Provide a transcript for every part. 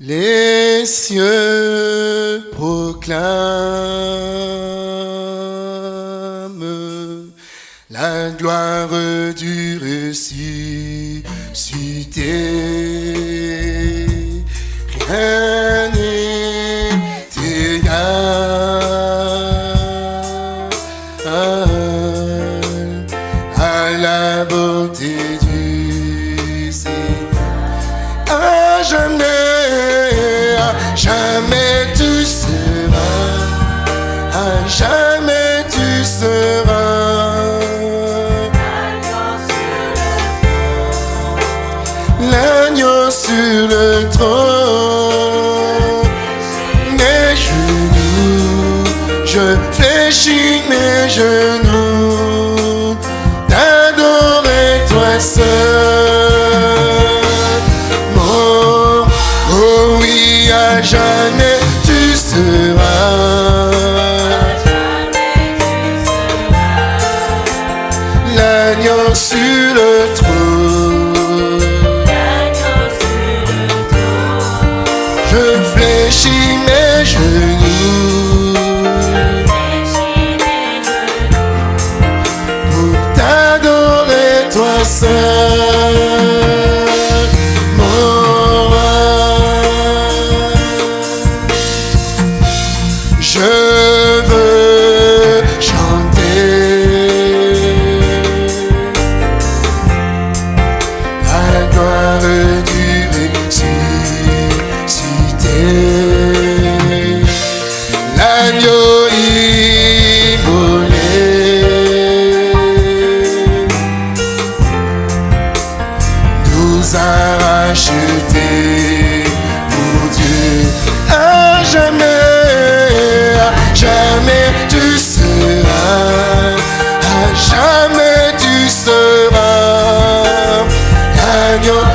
Les cieux proclament la gloire du ressuscité. Genoux, d'adorer toi seul. Mon, oh oui, à jamais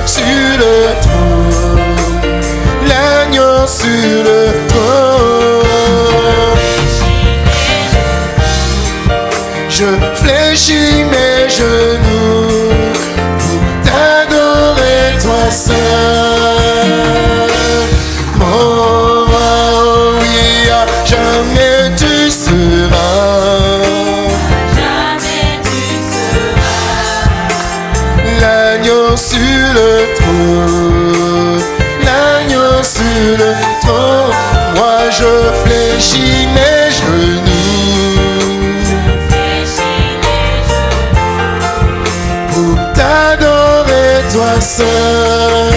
sur le trône. L'agneau sur le l'agneau sur le trône. Moi je fléchis mes genoux pour t'adorer toi seul.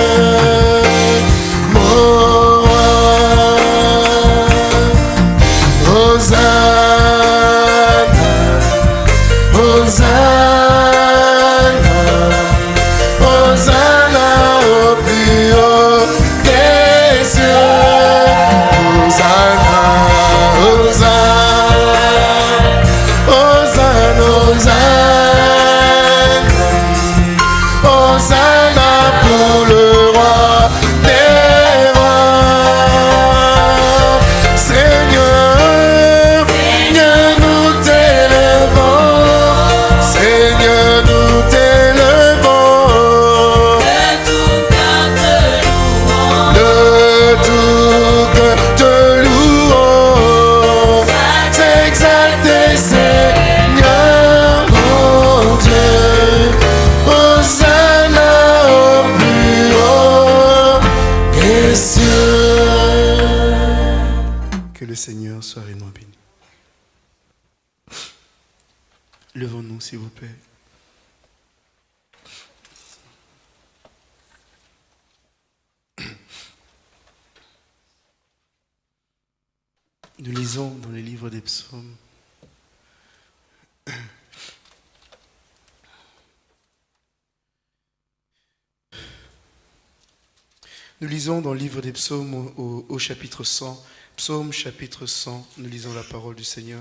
Nous lisons dans le livre des psaumes au, chapitre 100. Psaume chapitre 100, nous lisons la parole du Seigneur.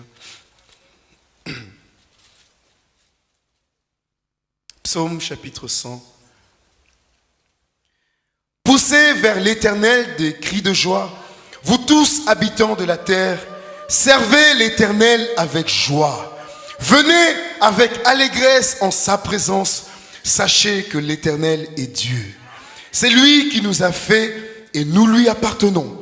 Psaume chapitre 100. Poussez vers l'Éternel des cris de joie, vous tous habitants de la terre, servez l'Éternel avec joie. Venez avec allégresse en sa présence, sachez que l'Éternel est Dieu. C'est lui qui nous a fait et nous lui appartenons.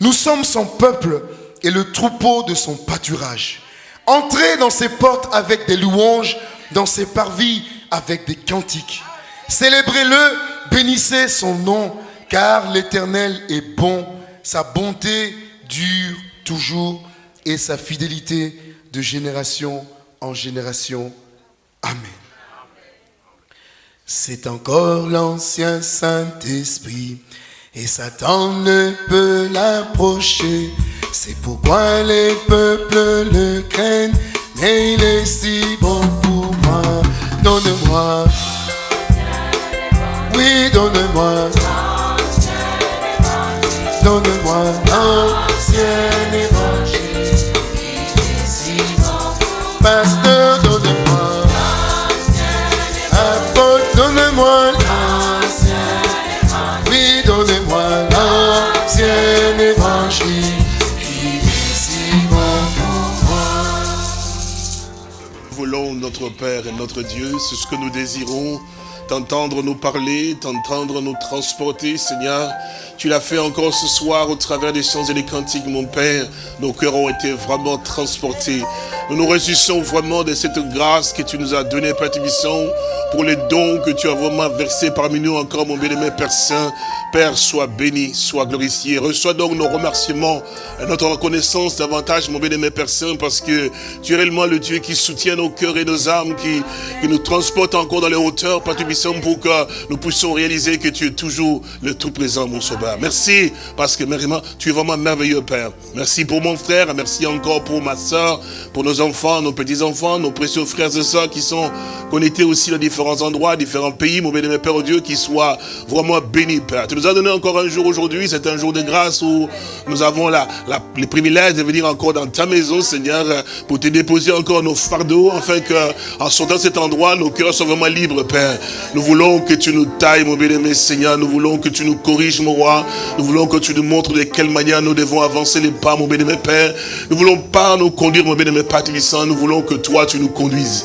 Nous sommes son peuple et le troupeau de son pâturage. Entrez dans ses portes avec des louanges, dans ses parvis avec des cantiques. Célébrez-le, bénissez son nom, car l'Éternel est bon, sa bonté dure toujours et sa fidélité de génération en génération. Amen. C'est encore l'ancien Saint-Esprit et Satan ne peut l'approcher. C'est pourquoi les peuples le craignent, mais il est si bon pour moi. Donne-moi, oui, donne-moi, donne-moi l'ancien évangile. Pasteur, notre Père et notre Dieu, c'est ce que nous désirons, t'entendre nous parler, t'entendre nous transporter, Seigneur. Tu l'as fait encore ce soir au travers des chants et des cantiques, mon Père. Nos cœurs ont été vraiment transportés. Nous nous réjouissons vraiment de cette grâce que tu nous as donnée, Père Tibisson, pour les dons que tu as vraiment versés parmi nous encore, mon bien-aimé Père Saint. Père, sois béni, sois glorifié. Reçois donc nos remerciements et notre reconnaissance davantage, mon bien-aimé Père Saint, parce que tu es réellement le Dieu qui soutient nos cœurs et nos âmes, qui, nous transporte encore dans les hauteurs, Père Tibisson, pour que nous puissions réaliser que tu es toujours le tout-présent, mon sauveur. Merci, parce que vraiment, tu es vraiment merveilleux, Père. Merci pour mon frère, merci encore pour ma soeur, pour nos enfants, nos petits-enfants, nos précieux frères et sœurs qui sont connectés aussi dans différents endroits, différents pays, mon bien-aimé Père Dieu, qui soient vraiment bénis, Père. Tu nous as donné encore un jour aujourd'hui, c'est un jour de grâce où nous avons la, le privilège de venir encore dans ta maison, Seigneur, pour te déposer encore nos fardeaux, afin que, en sortant de cet endroit, nos cœurs soient vraiment libres, Père. Nous voulons que tu nous tailles, mon bien-aimé Seigneur, nous voulons que tu nous corriges, mon roi, nous voulons que tu nous montres de quelle manière nous devons avancer les pas, mon bien-aimé Père. Nous voulons pas nous conduire, mon Père Tibissant, nous voulons que toi, tu nous conduises.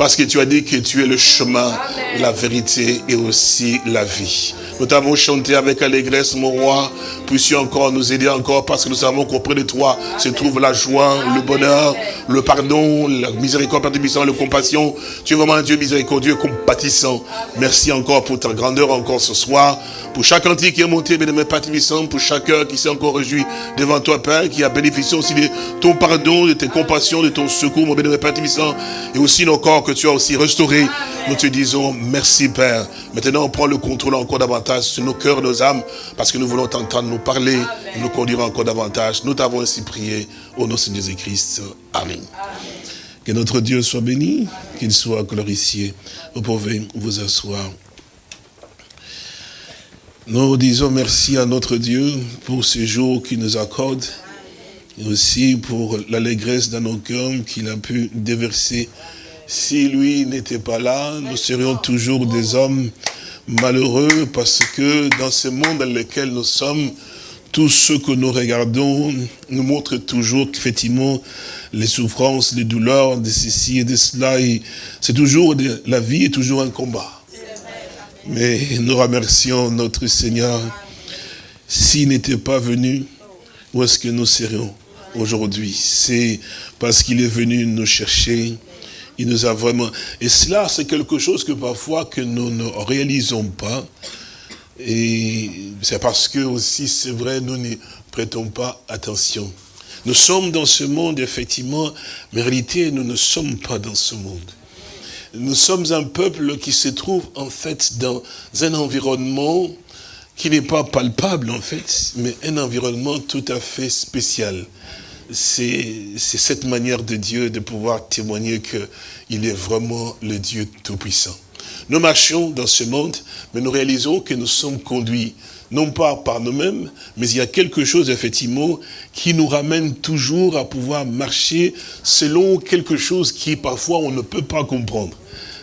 Parce que tu as dit que tu es le chemin, la vérité et aussi la vie. Nous t'avons chanté avec allégresse, mon roi. Puisses-tu encore nous aider encore parce que nous savons qu'auprès de toi se trouve la joie, le bonheur, le pardon, la miséricorde, Tibissant, la compassion. Tu es vraiment un Dieu miséricordieux, compatissant. Merci encore pour ta grandeur encore ce soir. Pour chaque antique qui est monté, bien-aimé pour chaque cœur qui s'est encore réjoui devant toi, Père, qui a bénéficié aussi de ton pardon, de tes compassions, de ton secours, mon bien-aimé et aussi nos corps que tu as aussi restaurés. Nous te disons merci, Père. Maintenant, on prend le contrôle encore davantage sur nos cœurs, nos âmes, parce que nous voulons t'entendre nous parler nous conduire encore davantage. Nous t'avons ainsi prié au nom de Jésus-Christ. Amen. Que notre Dieu soit béni, qu'il soit glorifié. Vous pouvez vous asseoir. Nous disons merci à notre Dieu pour ce jour qu'il nous accorde et aussi pour l'allégresse dans nos cœurs qu'il a pu déverser. Si lui n'était pas là, nous serions toujours des hommes malheureux parce que dans ce monde dans lequel nous sommes, tout ce que nous regardons nous montre toujours qu'effectivement, les souffrances, les douleurs de ceci et de cela, c'est toujours, la vie est toujours un combat. Mais nous remercions notre Seigneur. S'il n'était pas venu, où est-ce que nous serions aujourd'hui? C'est parce qu'il est venu nous chercher. Il nous a vraiment... Et cela, c'est quelque chose que parfois que nous ne réalisons pas. Et c'est parce que aussi, c'est vrai, nous ne prêtons pas attention. Nous sommes dans ce monde, effectivement, mais en réalité, nous ne sommes pas dans ce monde. Nous sommes un peuple qui se trouve, en fait, dans un environnement qui n'est pas palpable, en fait, mais un environnement tout à fait spécial. C'est cette manière de Dieu de pouvoir témoigner qu'il est vraiment le Dieu Tout-Puissant. Nous marchons dans ce monde, mais nous réalisons que nous sommes conduits, non pas par nous-mêmes, mais il y a quelque chose, effectivement, qui nous ramène toujours à pouvoir marcher selon quelque chose qui, parfois, on ne peut pas comprendre.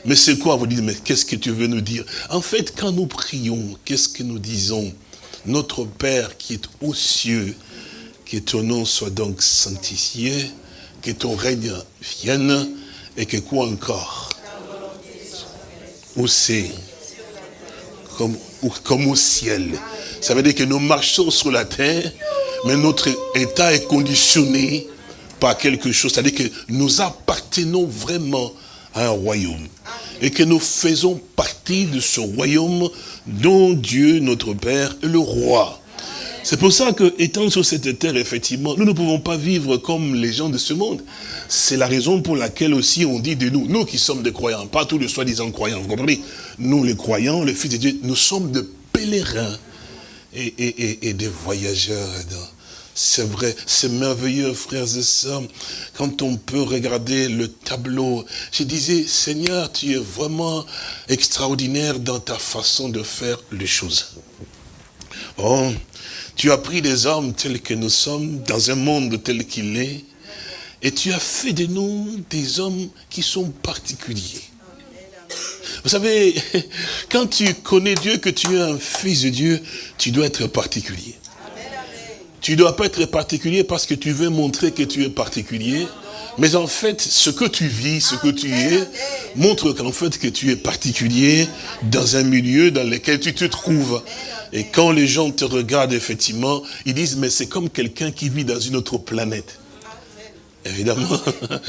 Mais c'est quoi Vous dites, mais qu'est-ce que tu veux nous dire? En fait, quand nous prions, qu'est-ce que nous disons? Notre Père qui est aux cieux, que ton nom soit donc sanctifié, que ton règne vienne, et que quoi encore? Où c'est comme, comme au ciel. Ça veut dire que nous marchons sur la terre, mais notre état est conditionné par quelque chose. C'est-à-dire que nous appartenons vraiment à un royaume. Et que nous faisons partie de ce royaume dont Dieu, notre Père, est le roi. C'est pour ça que, étant sur cette terre, effectivement, nous ne pouvons pas vivre comme les gens de ce monde. C'est la raison pour laquelle aussi on dit de nous, nous qui sommes des croyants, pas tous les soi-disant croyants, vous comprenez? Nous les croyants, les fils de Dieu, nous sommes des pèlerins et, des voyageurs. C'est vrai, c'est merveilleux, frères et sœurs, quand on peut regarder le tableau. Je disais, Seigneur, tu es vraiment extraordinaire dans ta façon de faire les choses. Oh, tu as pris des hommes tels que nous sommes, dans un monde tel qu'il est, et tu as fait de nous des hommes qui sont particuliers. Vous savez, quand tu connais Dieu, que tu es un fils de Dieu, tu dois être particulier. Tu ne dois pas être particulier parce que tu veux montrer que tu es particulier. Mais en fait, ce que tu vis, ce que tu es, montre qu'en fait que tu es particulier dans un milieu dans lequel tu te trouves. Et quand les gens te regardent, effectivement, ils disent, mais c'est comme quelqu'un qui vit dans une autre planète. Évidemment,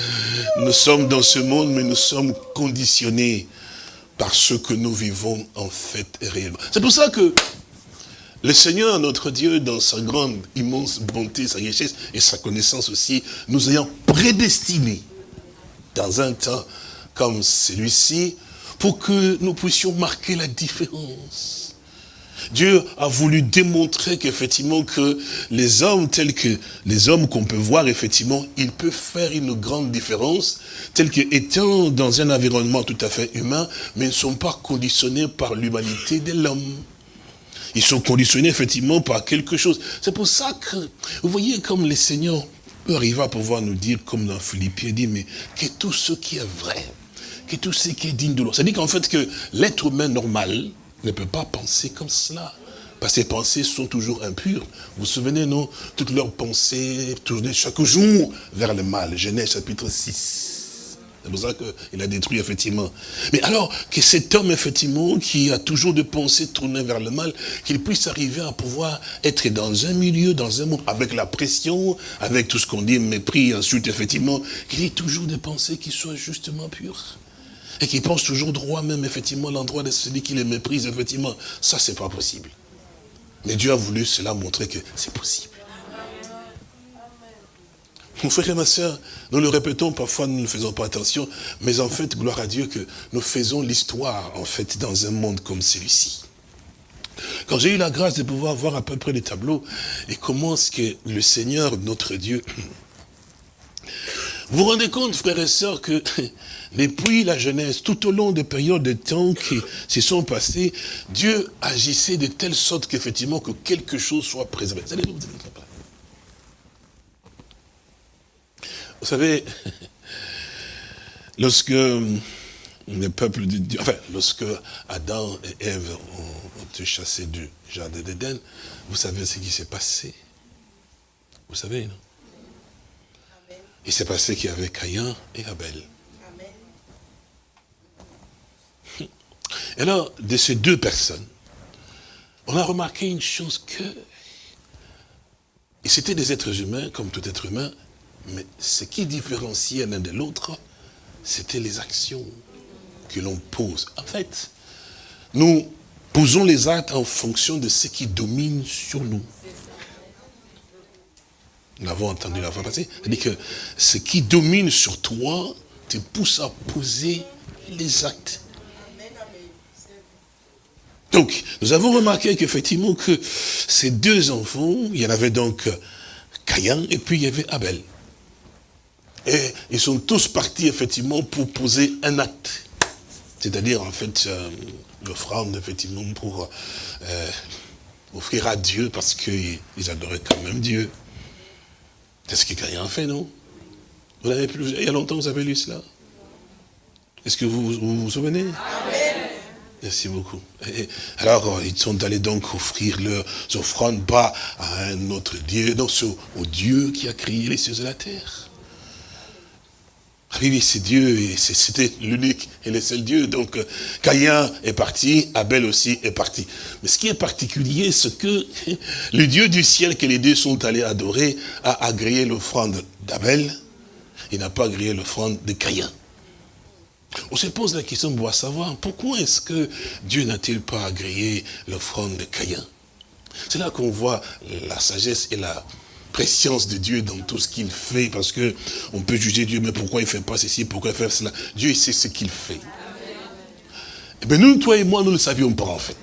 nous sommes dans ce monde, mais nous sommes conditionnés par ce que nous vivons en fait réellement. C'est pour ça que le Seigneur, notre Dieu, dans sa grande, immense bonté, sa richesse et sa connaissance aussi, nous ayant prédestinés dans un temps comme celui-ci, pour que nous puissions marquer la différence. Dieu a voulu démontrer qu'effectivement que les hommes tels que les hommes qu'on peut voir, effectivement, ils peuvent faire une grande différence, tels qu'étant dans un environnement tout à fait humain, mais ne sont pas conditionnés par l'humanité de l'homme. Ils sont conditionnés effectivement par quelque chose. C'est pour ça que, vous voyez comme le Seigneur peut arriver à pouvoir nous dire, comme dans Philippiens, dit, mais que tout ce qui est vrai, que tout ce qui est digne de l'eau. C'est-à-dire qu'en fait que l'être humain normal, ne peut pas penser comme cela. Parce que ses pensées sont toujours impures. Vous vous souvenez, non? Toutes leurs pensées tournaient chaque jour vers le mal. Genèse chapitre 6. C'est pour ça qu'il a détruit, effectivement. Mais alors, que cet homme, effectivement, qui a toujours des pensées tournées vers le mal, qu'il puisse arriver à pouvoir être dans un milieu, dans un monde, avec la pression, avec tout ce qu'on dit, mépris, ensuite, effectivement, qu'il ait toujours des pensées qui soient justement pures et qui pense toujours droit même, effectivement, l'endroit de celui qui les méprise, effectivement. Ça, c'est pas possible. Mais Dieu a voulu cela montrer que c'est possible. Mon frère et ma soeur, nous le répétons, parfois nous ne faisons pas attention, mais en fait, gloire à Dieu que nous faisons l'histoire, en fait, dans un monde comme celui-ci. Quand j'ai eu la grâce de pouvoir voir à peu près les tableaux, et comment est-ce que le Seigneur, notre Dieu, vous rendez compte, frères et sœurs, que depuis la jeunesse, tout au long des périodes de temps qui se sont passées, Dieu agissait de telle sorte qu'effectivement que quelque chose soit préservé. Savez, lorsque le peuple de Dieu, enfin, lorsque Adam et Ève ont, été chassés du jardin d'Éden, vous savez ce qui s'est passé? Vous savez, non? Il s'est passé qu'il y avait Caïn et Abel. Et alors, de ces deux personnes, on a remarqué une chose que, et c'était des êtres humains, comme tout être humain, mais ce qui différenciait l'un de l'autre, c'était les actions que l'on pose. En fait, nous posons les actes en fonction de ce qui domine sur nous. Nous l'avons entendu la fois passée. C'est-à-dire que ce qui domine sur toi te pousse à poser les actes. Donc, nous avons remarqué qu'effectivement que ces deux enfants, il y en avait donc Caïn et puis il y avait Abel. Et ils sont tous partis effectivement pour poser un acte. C'est-à-dire en fait euh, l'offrande effectivement pour euh, offrir à Dieu parce qu'ils adoraient quand même Dieu. C'est ce que Caïn a fait, non? Vous l'avez plus, il y a longtemps vous avez lu cela? Est-ce que vous vous, souvenez? Merci beaucoup. alors, ils sont allés donc offrir leurs offrandes, pas à un autre Dieu, non, au Dieu qui a créé les cieux et la terre. Ah oui, oui, c'est Dieu, et c'était l'unique et le seul Dieu. Donc, euh, Caïn est parti, Abel aussi est parti. Mais ce qui est particulier, c'est que le Dieu du ciel que les deux sont allés adorer a agréé l'offrande d'Abel, il n'a pas agréé l'offrande de Caïn. On se pose la question pour savoir pourquoi est-ce que Dieu n'a-t-il pas agréé l'offrande de Caïn? C'est là qu'on voit la sagesse et la préscience de Dieu dans tout ce qu'il fait, parce que on peut juger Dieu, mais pourquoi il ne fait pas ceci, pourquoi il fait cela? Dieu sait ce qu'il fait. Et eh bien nous, toi et moi, nous ne le savions pas en fait.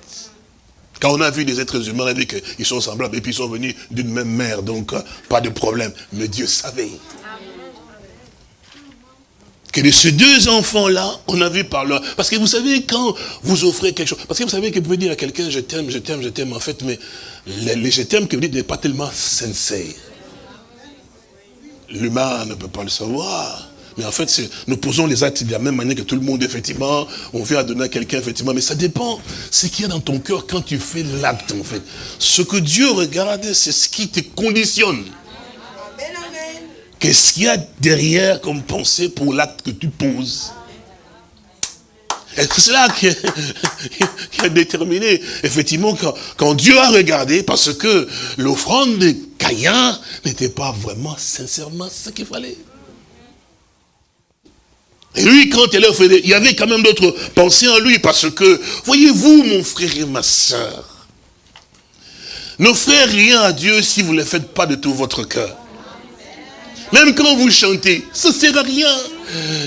Quand on a vu des êtres humains, on a dit qu'ils sont semblables, et puis ils sont venus d'une même mère, donc euh, pas de problème. Mais Dieu savait que de ces deux enfants-là, on a vu par leur... Parce que vous savez, quand vous offrez quelque chose, parce que vous savez que vous pouvez dire à quelqu'un, je t'aime, je t'aime, je t'aime, en fait, mais les, je t'aime que vous dites n'est pas tellement sincère. L'humain ne peut pas le savoir. Mais en fait, nous posons les actes de la même manière que tout le monde, effectivement. On vient donner à quelqu'un, effectivement. Mais ça dépend ce qu'il y a dans ton cœur quand tu fais l'acte, en fait. Ce que Dieu regarde, c'est ce qui te conditionne. Qu'est-ce qu'il y a derrière comme pensée pour l'acte que tu poses? C'est cela qui, a déterminé, effectivement, quand, Dieu a regardé, parce que l'offrande de Caïn n'était pas vraiment, sincèrement, ce qu'il fallait. Et lui, quand il a fait, il y avait quand même d'autres pensées en lui, parce que, voyez-vous, mon frère et ma soeur, n'offrez rien à Dieu si vous ne le faites pas de tout votre cœur. Même quand vous chantez, ça ne sert à rien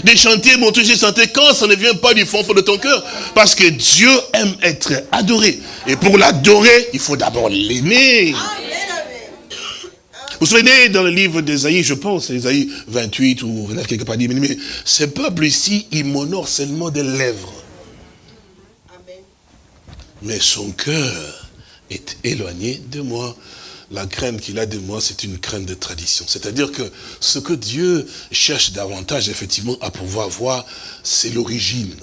de chanter, mon j'ai chanté quand ça ne vient pas du fond, fond de ton cœur. Parce que Dieu aime être adoré. Et pour l'adorer, il faut d'abord l'aimer. Vous vous souvenez dans le livre d'Esaïe, je pense, Esaïe 28 ou quelque part dit, mais ce peuple ici, il m'honore seulement des lèvres. Mais son cœur est éloigné de moi la crainte qu'il a de moi, c'est une crainte de tradition. C'est-à-dire que ce que Dieu cherche davantage, effectivement, à pouvoir voir, c'est l'origine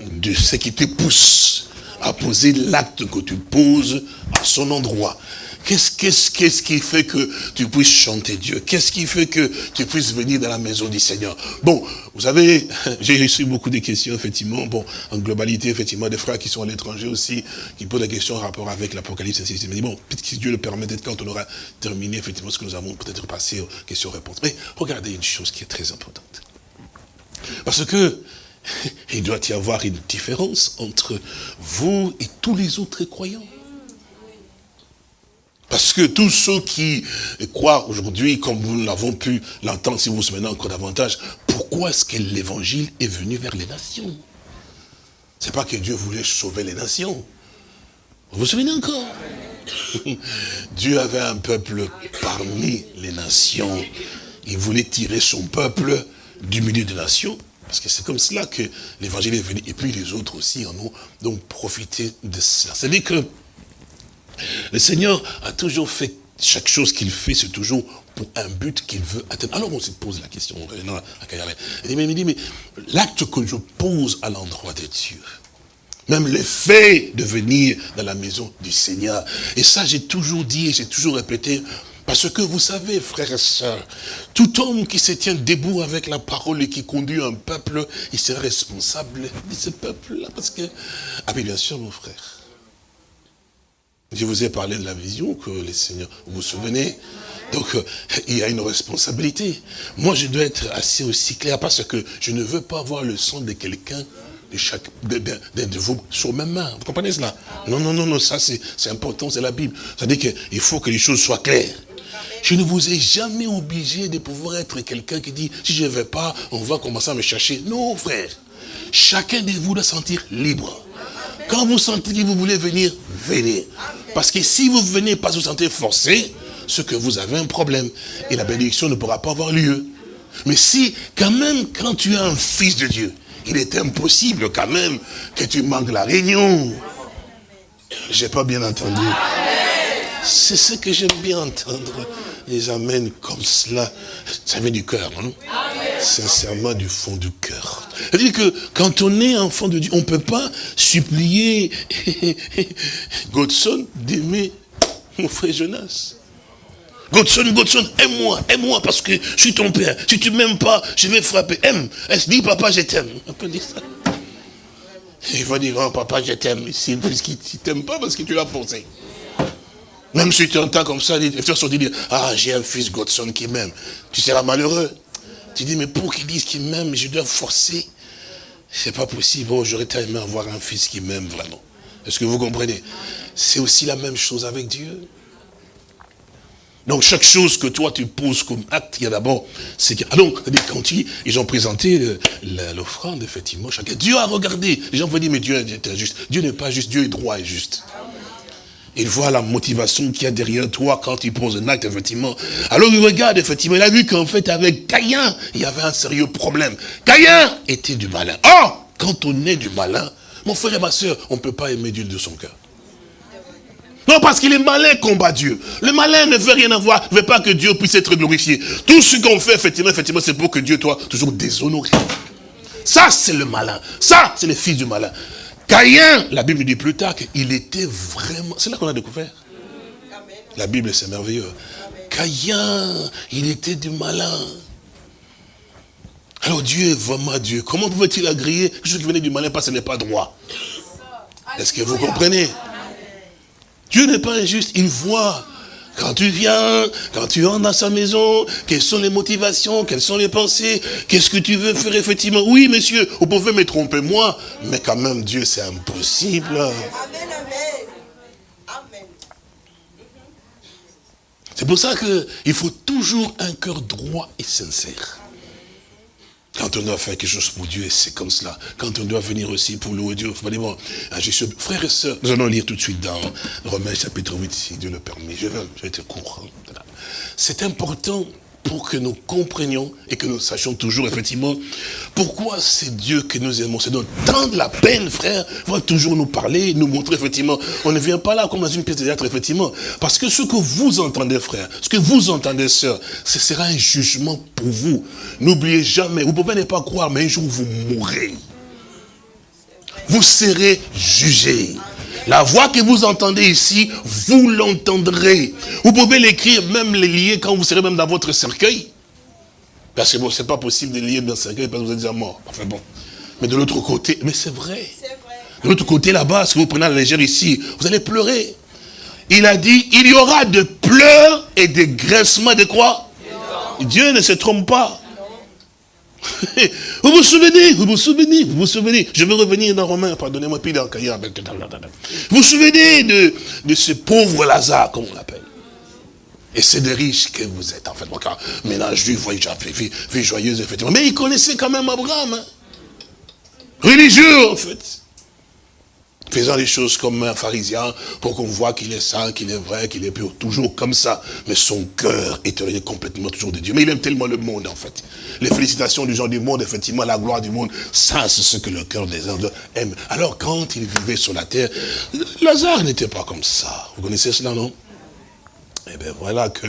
de ce qui te pousse à poser l'acte que tu poses à son endroit. Qu'est-ce qui fait que tu puisses chanter Dieu? Qu'est-ce qui fait que tu puisses venir dans la maison du Seigneur? Bon, vous savez, j'ai reçu beaucoup de questions, effectivement, bon, en globalité, effectivement, des frères qui sont à l'étranger aussi, qui posent des questions en rapport avec l'Apocalypse, ainsi de bon, peut-être que Dieu le permet, peut-être quand on aura terminé, effectivement, ce que nous avons peut-être passé aux questions-réponses. Mais regardez une chose qui est très importante. Parce que, il doit y avoir une différence entre vous et tous les autres croyants. Parce que tous ceux qui croient aujourd'hui, comme nous l'avons pu l'entendre, si vous vous souvenez encore davantage, pourquoi est-ce que l'évangile est venu vers les nations? C'est pas que Dieu voulait sauver les nations. Vous vous souvenez encore? Dieu avait un peuple parmi les nations. Il voulait tirer son peuple du milieu des nations. Parce que c'est comme cela que l'évangile est venu. Et puis les autres aussi en ont donc profité de cela. C'est-à-dire que le Seigneur a toujours fait, chaque chose qu'il fait, c'est toujours pour un but qu'il veut atteindre. Alors on se pose la question, il dit, mais l'acte que je pose à l'endroit de Dieu, même le fait de venir dans la maison du Seigneur, et ça j'ai toujours dit et j'ai toujours répété, parce que vous savez, frères et sœurs, tout homme qui se tient debout avec la parole et qui conduit un peuple, il sera responsable de ce peuple-là. Parce que, ah bien sûr, mon frère, je vous ai parlé de la vision que les seigneurs, vous vous souvenez Donc, euh, il y a une responsabilité. Moi, je dois être assez aussi clair parce que je ne veux pas voir le sang de quelqu'un de chaque de, de, vous sur mes mains. Vous comprenez cela? Non, non, non, non, ça c'est important, c'est la Bible. C'est-à-dire qu'il faut que les choses soient claires. Je ne vous ai jamais obligé de pouvoir être quelqu'un qui dit, si je ne vais pas, on va commencer à me chercher. Non, frère. Chacun de vous doit sentir libre. Quand vous sentez que vous voulez venir, venez. Parce que si vous venez pas vous sentez forcé, c'est que vous avez un problème. Et la bénédiction ne pourra pas avoir lieu. Mais si, quand même, quand tu es un fils de Dieu, il est impossible quand même que tu manques la réunion. J'ai pas bien entendu. C'est ce que j'aime bien entendre. Les amènent comme cela. Ça vient du cœur, non? Sincèrement du fond du cœur. C'est-à-dire que quand on est enfant de Dieu, on ne peut pas supplier Godson d'aimer mon frère Jonas. Godson, Godson, aime-moi, aime-moi parce que je suis ton père. Si tu m'aimes pas, je vais frapper. Aime. Elle se dit, papa, je t'aime. On peut dire ça. Il va dire, oh, papa, je t'aime. Il ne t'aime pas parce que tu l'as forcé. Même si tu entends comme ça, les frères sont dit, ah, j'ai un fils Godson qui m'aime. Tu seras malheureux. Tu dis, mais pour qu'il dise qu'il m'aime, je dois forcer. C'est pas possible. Oh, j'aurais tellement avoir un fils qui m'aime vraiment. Est-ce que vous comprenez? C'est aussi la même chose avec Dieu. Donc chaque chose que toi tu poses comme acte, il y a d'abord, c'est que, ah donc, quand ils, ont présenté l'offrande, effectivement, chacun, Dieu a regardé. Les gens vont dire, mais Dieu est injuste. Dieu n'est pas juste, Dieu est droit et juste. Il voit la motivation qu'il y a derrière toi quand il pose un acte, effectivement. Alors il regarde, effectivement, il a vu qu'en fait, avec Caïn, il y avait un sérieux problème. Caïn était du malin. Or, quand on est du malin, mon frère et ma soeur, on ne peut pas aimer Dieu de son cœur. Non, parce qu'il est malin combat Dieu. Le malin ne veut rien avoir, ne veut pas que Dieu puisse être glorifié. Tout ce qu'on fait, effectivement, effectivement, c'est pour que Dieu soit toujours déshonoré. Ça, c'est le malin. Ça, c'est le fils du malin. Caïn, la Bible dit plus tard qu'il était vraiment... C'est là qu'on a découvert. La Bible, c'est merveilleux. Il était du malin. Alors Dieu vraiment Dieu. Comment pouvait-il agréer que ce qui venait du malin parce ce n'est pas droit? Est-ce que vous comprenez? Dieu n'est pas injuste, il voit. Quand tu viens, quand tu entres dans sa maison, quelles sont les motivations, quelles sont les pensées, qu'est-ce que tu veux faire effectivement? Oui, monsieur, vous pouvez me tromper moi, mais quand même, Dieu, c'est impossible. Amen, amen. C'est pour ça qu'il faut toujours un cœur droit et sincère. Quand on doit faire quelque chose pour Dieu, c'est comme cela. Quand on doit venir aussi pour louer Dieu, bon, frères et sœurs, nous allons lire tout de suite dans Romains chapitre 8, si Dieu le permet. Je vais, je vais être court. C'est important pour que nous comprenions et que nous sachions toujours, effectivement, pourquoi c'est Dieu que nous aimons. C'est donc tant de la peine, frère, va toujours nous parler, nous montrer, effectivement. On ne vient pas là comme dans une pièce de théâtre, effectivement. Parce que ce que vous entendez, frère, ce que vous entendez, sœur, ce sera un jugement pour vous. N'oubliez jamais, vous pouvez ne pas croire, mais un jour vous mourrez. Vous serez jugés. La voix que vous entendez ici, vous l'entendrez. Vous pouvez l'écrire, même les lier quand vous serez même dans votre cercueil. Parce que bon, c'est pas possible de lier dans le cercueil parce que vous êtes déjà mort. Enfin bon. Mais de l'autre côté, mais c'est vrai. De l'autre côté là-bas, si vous prenez la légère ici, vous allez pleurer. Il a dit, il y aura de pleurs et de graissements de quoi? Dieu ne se trompe pas. vous vous souvenez, vous vous souvenez, vous vous souvenez. Je vais revenir dans Romain, pardonnez-moi, puis dans Vous vous souvenez de, de ce pauvre Lazare, comme on l'appelle? Et c'est des riches que vous êtes, en fait. Ménage juif, voyage, vie, vie joyeuse, effectivement. Mais il connaissait quand même Abraham. Hein. Religieux, en fait faisant les choses comme un pharisien, pour qu'on voit qu'il est saint, qu'il est vrai, qu'il est pur, toujours comme ça. Mais son cœur est complètement toujours de Dieu. Mais il aime tellement le monde, en fait. Les félicitations du gens du monde, effectivement, la gloire du monde, ça, c'est ce que le cœur des hommes aime. Alors, quand il vivait sur la terre, Lazare n'était pas comme ça. Vous connaissez cela, non? Eh bien, voilà que,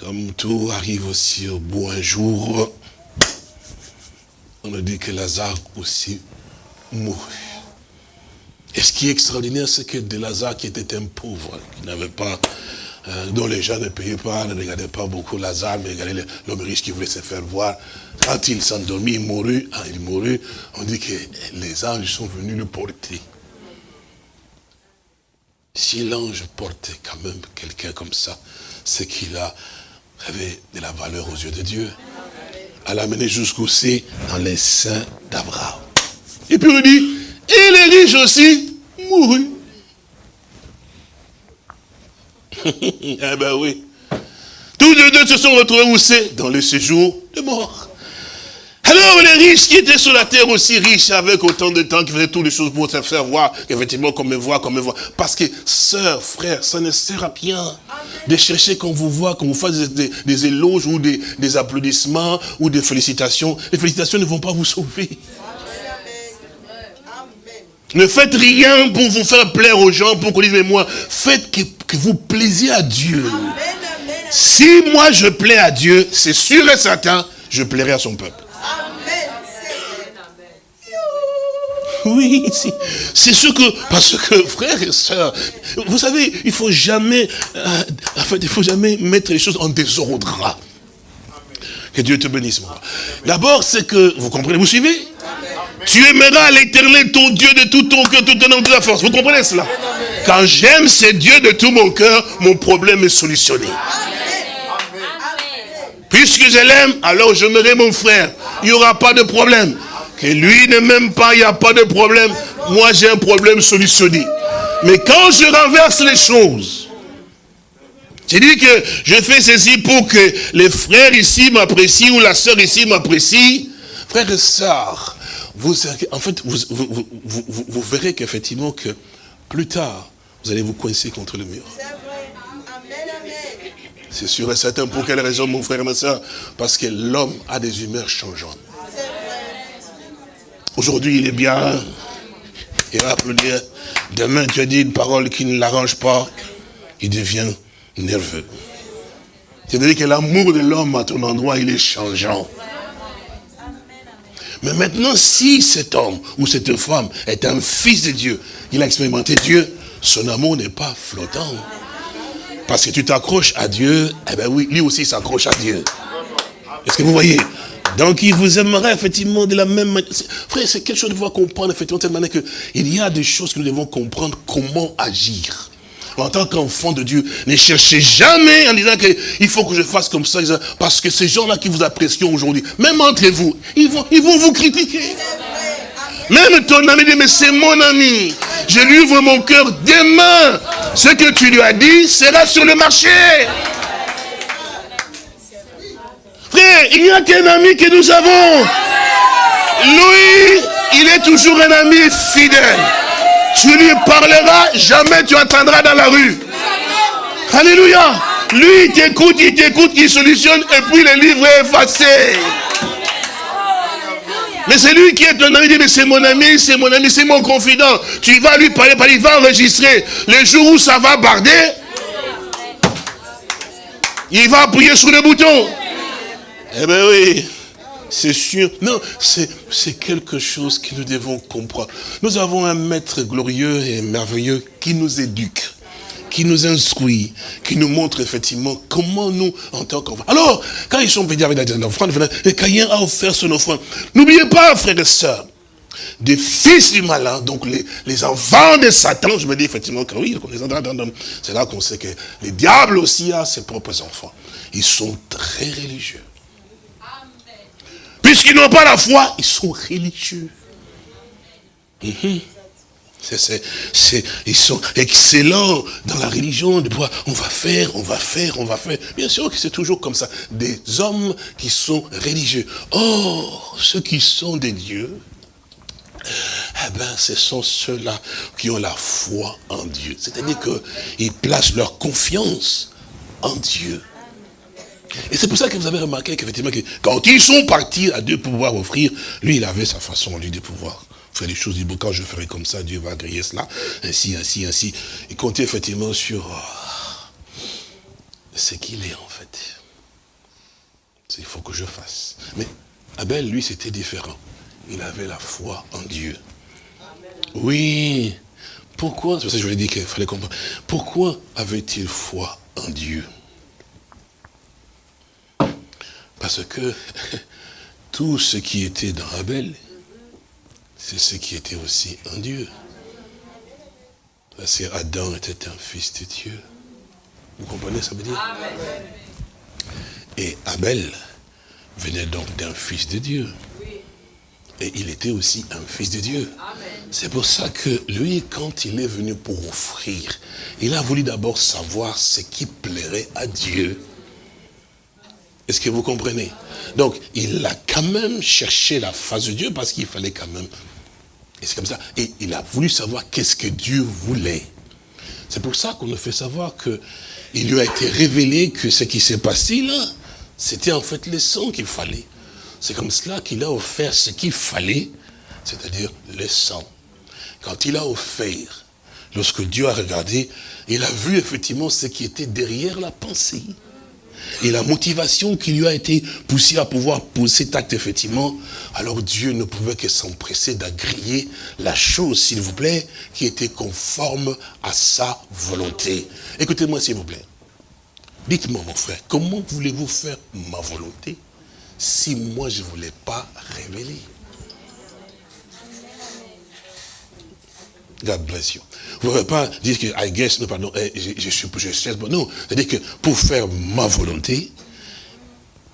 comme tout arrive aussi au bout un jour, on a dit que Lazare aussi mourut. Et ce qui est extraordinaire, c'est que de Lazare, qui était un pauvre, qui n'avait pas, euh, dont les gens ne payaient pas, ne regardaient pas beaucoup Lazare, mais regardaient l'homme riche qui voulait se faire voir. Quand il s'endormit, il mourut, ah, il mourut, on dit que les anges sont venus le porter. Si l'ange portait quand même quelqu'un comme ça, c'est qu'il avait de la valeur aux yeux de Dieu. À l'amener jusqu'au C dans les seins d'Abraham. Et puis on dit, et les riches aussi mourut. eh ben oui. Tous les deux se sont retrouvés où c'est Dans le séjour de mort. Alors les riches qui étaient sur la terre aussi riches avec autant de temps, qui faisaient toutes les choses pour se faire voir, effectivement comme me voit, comme me voit. Parce que, sœurs, frères, ça ne sert à rien de chercher qu'on vous voit, qu'on vous fasse des, éloges ou des applaudissements ou des félicitations. Les félicitations ne vont pas vous sauver. Ne faites rien pour vous faire plaire aux gens, pour qu'on dise, mais moi, faites que, vous plaisiez à Dieu. Si moi je plais à Dieu, c'est sûr et certain, je plairai à son peuple. Oui, c'est ce que, parce que frères et sœurs, vous savez, il faut jamais, euh, en fait, il faut jamais mettre les choses en désordre. Que Dieu te bénisse, moi. D'abord, c'est que, vous comprenez, vous suivez? Tu aimeras l'éternel, ton Dieu, de tout ton cœur, tout ton âme, de la force. Vous comprenez cela? Quand j'aime ce Dieu de tout mon cœur, mon problème est solutionné. Puisque je l'aime, alors j'aimerai mon frère. Il n'y aura pas de problème. Que lui ne m'aime pas, il n'y a pas de problème. Moi, j'ai un problème solutionné. Mais quand je renverse les choses, j'ai dit que je fais ceci pour que les frères ici m'apprécient ou la sœur ici m'apprécie. Frères et sœurs, vous, en fait, vous, vous, verrez qu'effectivement que plus tard, vous allez vous coincer contre le mur. C'est sûr et certain. Pour quelle raison, mon frère et ma soeur? Parce que l'homme a des humeurs changeantes. Aujourd'hui, il est bien. Il va applaudir. Demain, tu as dit une parole qui ne l'arrange pas. Il devient nerveux. C'est-à-dire que l'amour de l'homme à ton endroit, il est changeant. Mais maintenant, si cet homme ou cette femme est un fils de Dieu, il a expérimenté Dieu, son amour n'est pas flottant. Parce que tu t'accroches à Dieu, eh bien oui, lui aussi s'accroche à Dieu. Est-ce que vous voyez? Donc il vous aimerait effectivement de la même manière. Frère, c'est quelque chose de pouvoir comprendre effectivement de telle manière qu'il y a des choses que nous devons comprendre comment agir en tant qu'enfant de Dieu, ne cherchez jamais en disant qu'il faut que je fasse comme ça, parce que ces gens-là qui vous apprécient aujourd'hui, même entre vous, ils vont, ils vont vous critiquer. Même ton ami dit, mais c'est mon ami. Je lui ouvre mon cœur demain. Ce que tu lui as dit sera sur le marché. Frère, il n'y a qu'un ami que nous avons. Lui, il est toujours un ami fidèle. Tu lui parleras, jamais tu attendras dans la rue. Alléluia. Lui, il t'écoute, il t'écoute, il solutionne, et puis le livre est effacé. Mais c'est lui qui est ton ami, dit, mais c'est mon ami, c'est mon ami, c'est mon confident. Tu vas lui parler, il va enregistrer. Le jour où ça va barder, il va appuyer sur le bouton. Eh bien oui. C'est sûr. Non, c'est quelque chose que nous devons comprendre. Nous avons un maître glorieux et merveilleux qui nous éduque, qui nous instruit, qui nous montre effectivement comment nous, en tant qu'enfants. Alors, quand ils sont venus avec la offrande, Caïn a offert son offrande. N'oubliez pas, frères et sœurs, des fils du malin, donc les, enfants de Satan, je me dis effectivement que oui, c'est là qu'on sait que les diables aussi a ses propres enfants. Ils sont très religieux. Puisqu'ils n'ont pas la foi, ils sont religieux. Mhm. ils sont excellents dans la religion, de on va faire, on va faire, on va faire. Bien sûr que c'est toujours comme ça. Des hommes qui sont religieux. Or, ceux qui sont des dieux, eh ben, ce sont ceux-là qui ont la foi en Dieu. C'est-à-dire qu'ils placent leur confiance en Dieu. Et c'est pour ça que vous avez remarqué qu'effectivement, quand ils sont partis à pour pouvoir offrir, lui, il avait sa façon, lui, de pouvoir faire des choses. Il dit, quand je ferai comme ça, Dieu va agréer cela, ainsi, ainsi, ainsi. Il comptait effectivement sur euh, ce qu'il est, en fait. Il faut que je fasse. Mais Abel, lui, c'était différent. Il avait la foi en Dieu. Oui. Pourquoi? C'est pour ça que je lui ai dit qu'il fallait comprendre. Pourquoi avait-il foi en Dieu? Parce que tout ce qui était dans Abel, c'est ce qui était aussi en Dieu. Parce que Adam était un fils de Dieu. Vous comprenez ça veut dire? Et Abel venait donc d'un fils de Dieu. Et il était aussi un fils de Dieu. C'est pour ça que lui, quand il est venu pour offrir, il a voulu d'abord savoir ce qui plairait à Dieu. Est-ce que vous comprenez? Donc, il a quand même cherché la face de Dieu parce qu'il fallait quand même... Et c'est comme ça. Et il a voulu savoir qu'est-ce que Dieu voulait. C'est pour ça qu'on nous fait savoir que il lui a été révélé que ce qui s'est passé là, c'était en fait le sang qu'il fallait. C'est comme cela qu'il a offert ce qu'il fallait, c'est-à-dire le sang. Quand il a offert, lorsque Dieu a regardé, il a vu effectivement ce qui était derrière la pensée. Et la motivation qui lui a été poussée à pouvoir poser cet acte, effectivement, alors Dieu ne pouvait que s'empresser d'agréer la chose, s'il vous plaît, qui était conforme à sa volonté. Écoutez-moi, s'il vous plaît. Dites-moi, mon frère, comment voulez-vous faire ma volonté si moi je ne voulais pas révéler God bless you. Vous ne pouvez pas dire que I guess, non, pardon, eh, je, je, je, je non. C'est-à-dire que pour faire ma volonté,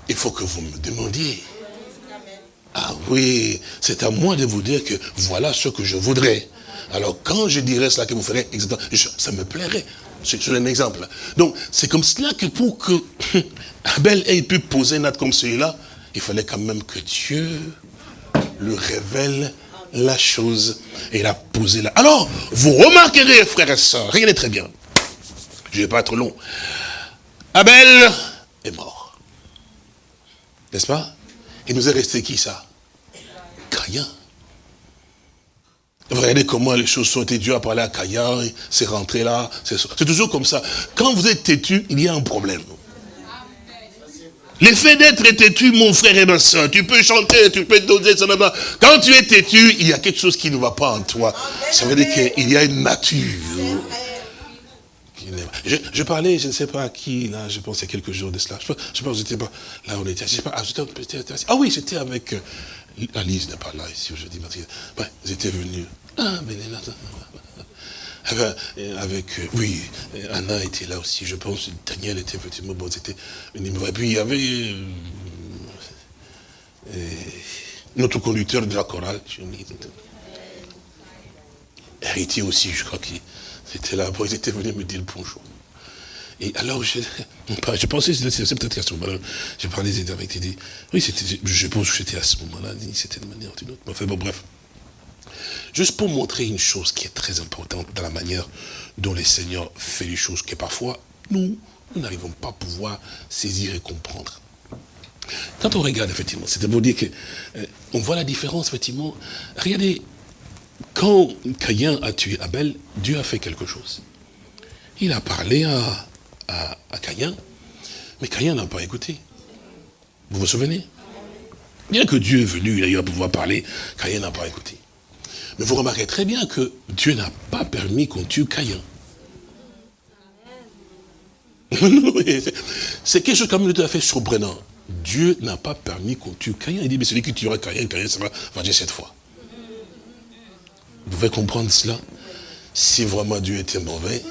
il faut que vous me demandiez. Ah oui, c'est à moi de vous dire que voilà ce que je voudrais. Alors quand je dirais cela que vous ferez, ça me plairait. C'est un exemple. Donc c'est comme cela que pour que Abel ait pu poser un acte comme celui-là, il fallait quand même que Dieu le révèle la chose et il a posé là. Alors, vous remarquerez, frères et sœurs, regardez très bien. Je ne vais pas être long. Abel est mort. N'est-ce pas? Il nous est resté qui ça? Caïn. Regardez comment les choses sont été. Dieu a parlé à Caïn, c'est rentré là. C'est toujours comme ça. Quand vous êtes têtu, il y a un problème. L'effet d'être têtu, mon frère et ma soeur, tu peux chanter, tu peux doser, quand tu es têtu, il y a quelque chose qui ne va pas en toi. Ça veut dire qu'il y a une nature. Je, parlais, je ne sais pas à qui, là, je pense il y a quelques jours de cela. Je ne sais pas, j'étais pas, là on était, pas, ah, ah, oui, j'étais avec, euh, Alice n'est pas là ici aujourd'hui, ouais, j'étais venu. Ah, mais là, eh ben, avec, euh, oui, Anna était là aussi, je pense, Daniel était effectivement, bon, c'était Et puis il y avait euh, notre conducteur de la chorale, Héritier aussi, je crois qu'il était là, bon, ils étaient venus me dire bonjour. Et alors, je, je pensais, c'est peut-être qu'à ce moment-là, j'ai parlé avec oui, je pense que j'étais à ce moment-là, c'était de manière ou d'une autre. Enfin, bon, bref. Juste pour montrer une chose qui est très importante dans la manière dont les seigneurs fait les choses, que parfois, nous, nous n'arrivons pas à pouvoir saisir et comprendre. Quand on regarde, effectivement, c'est pour dire que euh, on voit la différence, effectivement. Regardez, quand Caïn a tué Abel, Dieu a fait quelque chose. Il a parlé à, à, à Caïn, mais Caïn n'a pas écouté. Vous vous souvenez? Bien que Dieu est venu, à pouvoir parler, Caïn n'a pas écouté. Mais vous remarquez très bien que Dieu n'a pas permis qu'on tue Caïn. c'est quelque chose comme tout à fait surprenant. Dieu n'a pas permis qu'on tue Caïn. Il dit, mais celui qui tuera Caïn, Caïn, ça va venger cette fois. Vous pouvez comprendre cela? Si vraiment Dieu était mauvais,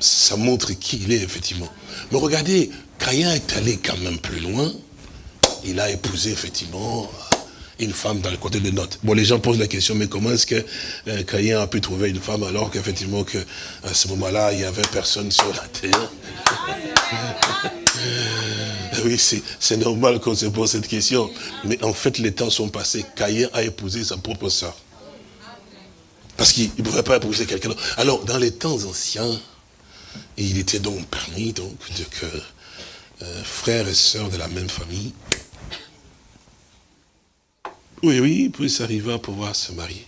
ça montre qui il est, effectivement. Mais regardez, Caïn est allé quand même plus loin. Il a épousé, effectivement, une femme dans le côté de notes. Bon, les gens posent la question, mais comment est-ce que euh, Caïn a pu trouver une femme alors qu'effectivement, que, à ce moment-là, il n'y avait personne sur la terre? Oui, c'est normal qu'on se pose cette question. Mais en fait, les temps sont passés. Caïn a épousé sa propre soeur. Parce qu'il ne pouvait pas épouser quelqu'un d'autre. Alors, dans les temps anciens, il était donc permis de que euh, frères et sœurs de la même famille oui, oui, puisse arriver à pouvoir se marier.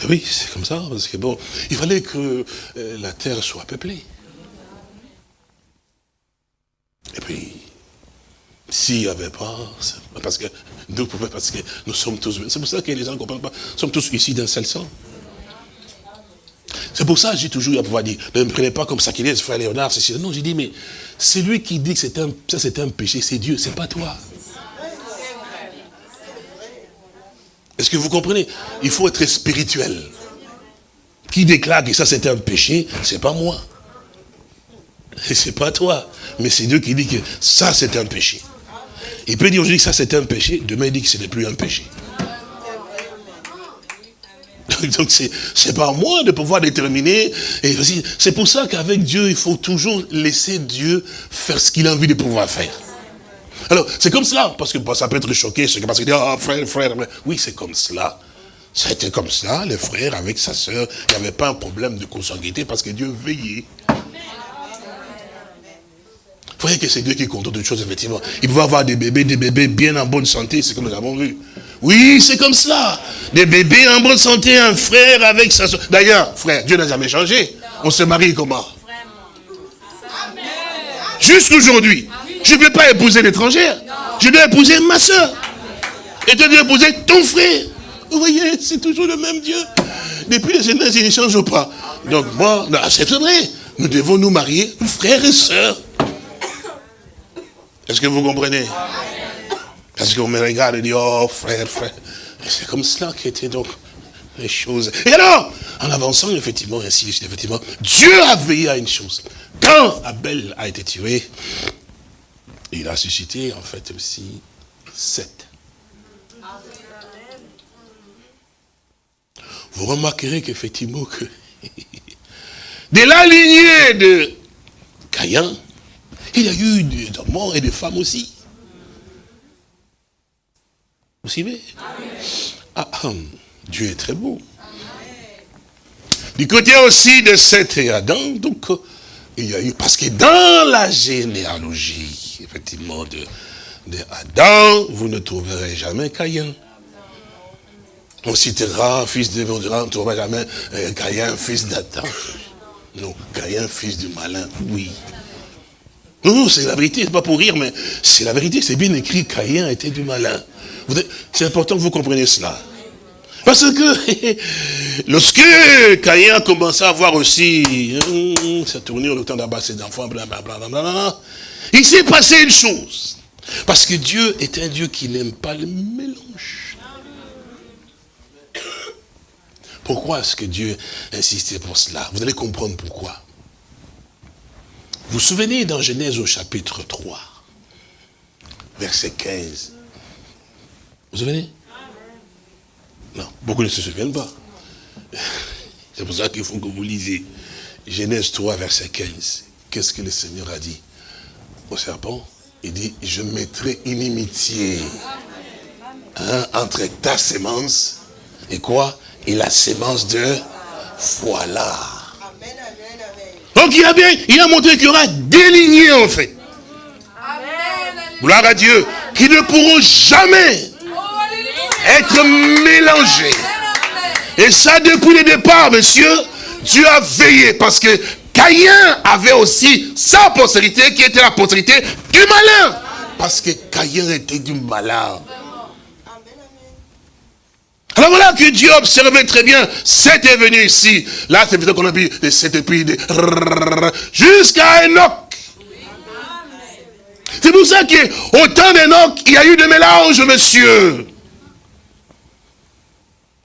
Ben oui, c'est comme ça, parce que bon, il fallait que euh, la terre soit peuplée. Et puis, s'il n'y avait pas, parce que nous parce que nous sommes tous, c'est pour ça que les gens ne comprennent pas, nous sommes tous ici d'un seul sang. C'est pour ça que j'ai toujours eu à pouvoir dire, ne me prenez pas comme ça qu'il est, frère Léonard, c'est Non, j'ai dit, mais c'est lui qui dit que un, ça c'est un péché, c'est Dieu, c'est pas toi. Est-ce que vous comprenez? Il faut être spirituel. Qui déclare que ça c'est un péché, c'est pas moi. Et c'est pas toi. Mais c'est Dieu qui dit que ça c'est un péché. Il peut dire aujourd'hui que ça c'est un péché, demain il dit que ce n'est plus un péché. Donc c'est pas moi de pouvoir déterminer. C'est pour ça qu'avec Dieu, il faut toujours laisser Dieu faire ce qu'il a envie de pouvoir faire. Alors, c'est comme cela, parce que ça peut être choqué, parce qu'il dit, ah, frère, frère, oui, c'est comme cela. C'était comme ça, les frères avec sa sœur, il n'y avait pas un problème de consanguinité parce que Dieu veillait. Vous voyez que c'est Dieu qui compte toutes choses, effectivement. Il pouvait avoir des bébés, des bébés bien en bonne santé, c'est comme nous avons vu. Oui, c'est comme cela. Des bébés en bonne santé, un frère avec sa soeur. D'ailleurs, frère, Dieu n'a jamais changé. On se marie comment? Jusqu'aujourd'hui. Je ne peux pas épouser l'étrangère. Je dois épouser ma soeur. Et tu dois épouser ton frère. Vous voyez, c'est toujours le même Dieu. Depuis les générations, il ne change pas. Donc moi, c'est vrai. Nous devons nous marier, frères et sœurs. Est-ce que vous comprenez? Parce qu'on me regarde et dit, oh frère, frère. C'est comme cela qu'étaient donc les choses. Et alors, en avançant, effectivement, ainsi, effectivement, Dieu a veillé à une chose. Quand Abel a été tué, il a suscité, en fait, aussi, sept. Vous remarquerez qu'effectivement, que de la lignée de Caïn, il y a eu des hommes et des femmes aussi. Vous suivez? Ah, hum, Dieu est très beau. Du côté aussi de Seth et Adam, donc, il y a eu, parce que dans la généalogie, effectivement, de, de Adam, vous ne trouverez jamais Caïn. On citera fils de on ne trouvera jamais euh, Caïn, fils d'Adam. Non, Caïn, fils du malin, oui. Non, non, c'est la vérité, c'est pas pour rire, mais c'est la vérité, c'est bien écrit, Caïn était du malin. C'est important que vous compreniez cela. Parce que lorsque Caïn a commencé à voir aussi hum, sa tournure, le temps d'abattre ses enfants, blablabla, il s'est passé une chose. Parce que Dieu est un Dieu qui n'aime pas le mélange. Pourquoi est-ce que Dieu insistait pour cela? Vous allez comprendre pourquoi. Vous vous souvenez dans Genèse au chapitre 3, verset 15. Vous vous souvenez? Non, beaucoup ne se souviennent pas. C'est pour ça qu'il faut que vous lisez Genèse 3, verset 15. Qu'est-ce que le Seigneur a dit? Au serpent Il dit, je mettrai inimitié hein, entre ta sémence et quoi? Et la sémence de voilà. Donc il a bien, il a montré qu'il y aura des lignées en fait. Gloire à Dieu. Qui ne pourront jamais être mélangées. Et ça depuis le départ, monsieur, Dieu a veillé parce que Caïn avait aussi sa postérité qui était la postérité du malin. Parce que Caïn était du malin. Alors voilà que Dieu observait très bien, c'était venu ici. Là, c'est peut-être qu'on a vu c'était puis jusqu'à Enoch. C'est pour ça qu'au temps d'Enoch, il y a eu des mélanges, monsieur.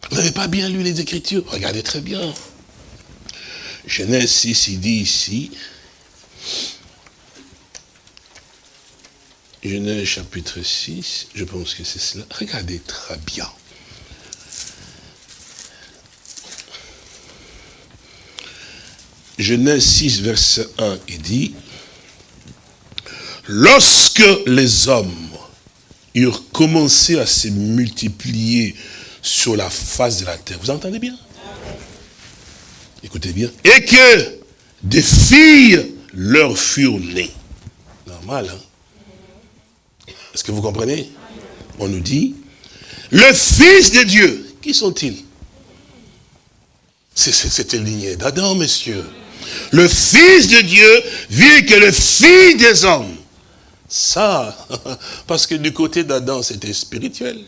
Vous n'avez pas bien lu les Écritures? Regardez très bien. Genèse 6, il dit ici, Genèse chapitre 6, je pense que c'est cela. Regardez très bien. Genèse 6, verset 1, il dit, lorsque les hommes eurent commencé à se multiplier sur la face de la terre, vous entendez bien? Écoutez bien. Et que des filles leur furent nées. Normal, hein? Est-ce que vous comprenez? On nous dit, le Fils de Dieu, qui sont-ils? C'était lignée d'Adam, messieurs le Fils de Dieu vit que le Fils des hommes. Ça, parce que du côté d'Adam, c'était spirituel.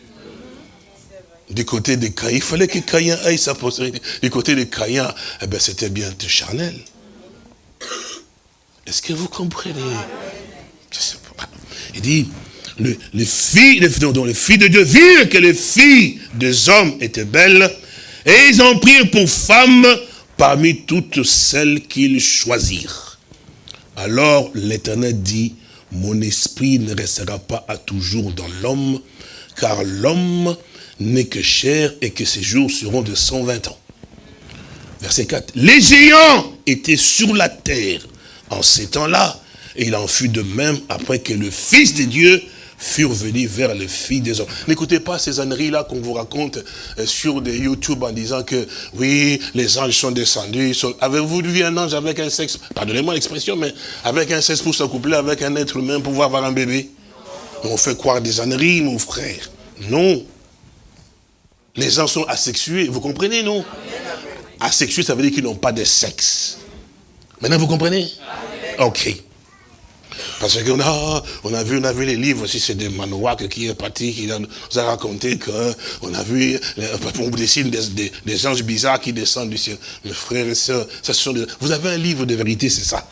Du côté de Caïn, il fallait que Caïn aille sa postérité. Du côté de Caïn, eh ben, c'était bien charnel. Est-ce que vous comprenez? Il dit, le, les filles, dont le fils de Dieu virent que les filles des hommes étaient belles, et ils en prirent pour femmes parmi toutes celles qu'ils choisirent. Alors l'Éternel dit, mon esprit ne restera pas à toujours dans l'homme, car l'homme n'est que chair et que ses jours seront de 120 ans. Verset 4. Les géants étaient sur la terre en ces temps-là, et il en fut de même après que le Fils de Dieu furent venus vers les filles des hommes. N'écoutez pas ces âneries-là qu'on vous raconte euh, sur des YouTube en disant que, oui, les anges sont descendus. Avez-vous vu un ange avec un sexe, pardonnez-moi l'expression, mais avec un sexe pour s'accoupler avec un être humain pour pouvoir avoir un bébé? On fait croire des âneries, mon frère. Non. Les gens sont asexués, vous comprenez, non? Asexués, ça veut dire qu'ils n'ont pas de sexe. Maintenant, vous comprenez? Ok. Parce qu'on a, on a vu, on a vu les livres aussi, c'est des manouaks qui est parti, qui nous a raconté qu'on a vu, on dessine des, des, anges bizarres qui descendent du ciel. Mes frères et sœurs, ça sont vous avez un livre de vérité, c'est ça?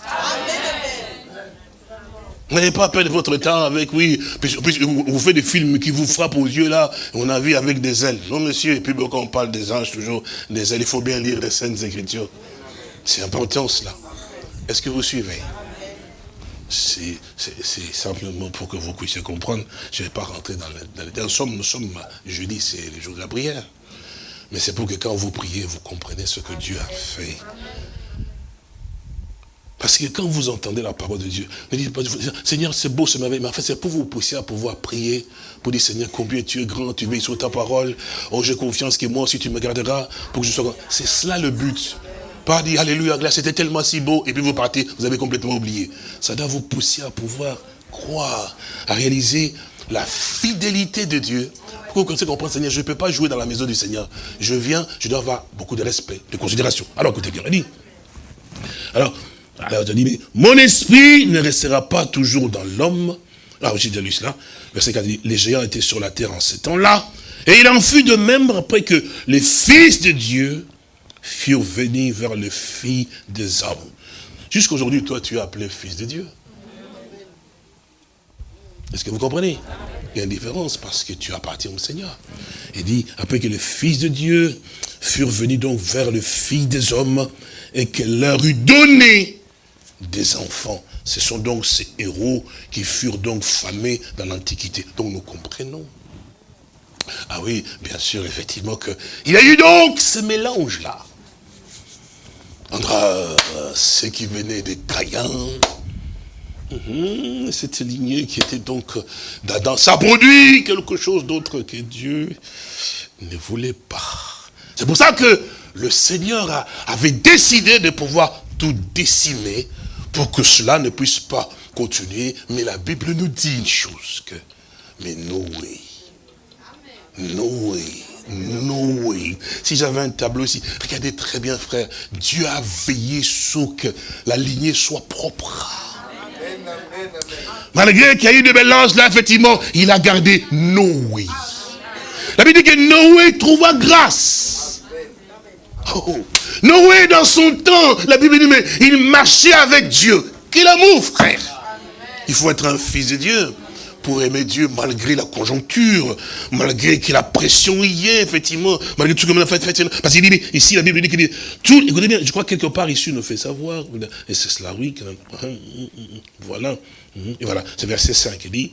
N'ayez pas perdre votre temps avec, oui, on vous fait des films qui vous frappent aux yeux là, on a vu avec des ailes. Non monsieur, et puis quand on parle des anges toujours, des ailes, il faut bien lire les Saintes Écritures. C'est important cela. Est-ce que vous suivez? C'est simplement pour que vous puissiez comprendre. Je ne vais pas rentrer dans les détails. Nous sommes, nous sommes, jeudi, c'est le jour de la prière. Mais c'est pour que quand vous priez, vous comprenez ce que Dieu a fait. Parce que quand vous entendez la parole de Dieu, ne dites pas, Seigneur, c'est beau, c'est merveilleux, mais en fait, c'est pour vous pousser à pouvoir prier, pour dire, Seigneur, combien tu es grand, tu veilles sur ta parole, oh, j'ai confiance que moi aussi tu me garderas, pour que je sois grand. C'est cela le but. Pas dire, Alléluia, c'était tellement si beau, et puis vous partez, vous avez complètement oublié. Ça doit vous pousser à pouvoir croire, à réaliser la fidélité de Dieu. Pour que vous comprendre, Seigneur, je ne peux pas jouer dans la maison du Seigneur. Je viens, je dois avoir beaucoup de respect, de considération. Alors, écoutez bien, dit. Alors, alors, dis, mais mon esprit ne restera pas toujours dans l'homme. Alors, j'ai lu cela. Verset 4 dit, les géants étaient sur la terre en ce temps-là. Et il en fut de même après que les fils de Dieu furent venus vers le Fils des hommes. Jusqu'aujourd'hui, toi, tu es appelé fils de Dieu. Est-ce que vous comprenez? Il y a une différence parce que tu appartiens au Seigneur. Il dit, après que les fils de Dieu furent venus donc vers le Fils des hommes et qu'elle leur eut donné des enfants. Ce sont donc ces héros qui furent donc famés dans l'Antiquité. Donc nous comprenons. Ah oui, bien sûr, effectivement, que il y a eu donc ce mélange-là. Entre euh, ceux qui venaient des Caïens, mhm, cette lignée qui était donc d'Adam, ça produit quelque chose d'autre que Dieu ne voulait pas. C'est pour ça que le Seigneur avait décidé de pouvoir tout décimer pour que cela ne puisse pas continuer. Mais la Bible nous dit une chose, que, mais Noé, Noé, Noé. Si j'avais un tableau ici, regardez très bien frère, Dieu a veillé sur que la lignée soit propre. Malgré qu'il y a eu de mélange là, effectivement, il a gardé Noé. La Bible dit que Noé trouva grâce. Oh. Noé, dans son temps, la Bible dit, mais il marchait avec Dieu. Quel amour, frère Il faut être un fils de Dieu pour aimer Dieu malgré la conjoncture, malgré que la pression y est, effectivement, malgré tout ce que l'on a fait, parce qu'il dit, ici, la Bible dit qu'il dit, tout, écoutez bien, je crois que quelque part ici, nous fait savoir, et c'est cela, oui, voilà, et voilà, c'est verset 5, il dit,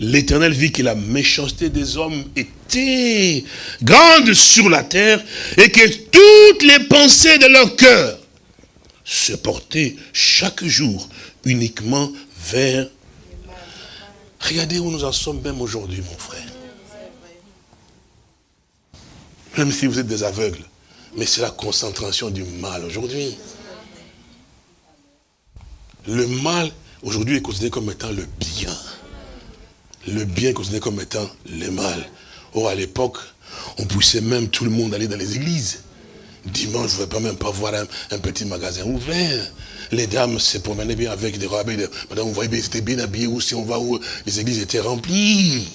L'Éternel vit que la méchanceté des hommes était grande sur la terre et que toutes les pensées de leur cœur se portaient chaque jour uniquement vers... Regardez où nous en sommes même aujourd'hui, mon frère. Même si vous êtes des aveugles, mais c'est la concentration du mal aujourd'hui. Le mal, aujourd'hui, est considéré comme étant le bien le bien considéré comme étant le mal. Or, à l'époque, on poussait même tout le monde à aller dans les églises. Dimanche, je ne pas même pas voir un, petit magasin ouvert. Les dames se promenaient bien avec des robes. Madame, vous voyez, c'était bien habillé où si on va où les églises étaient remplies.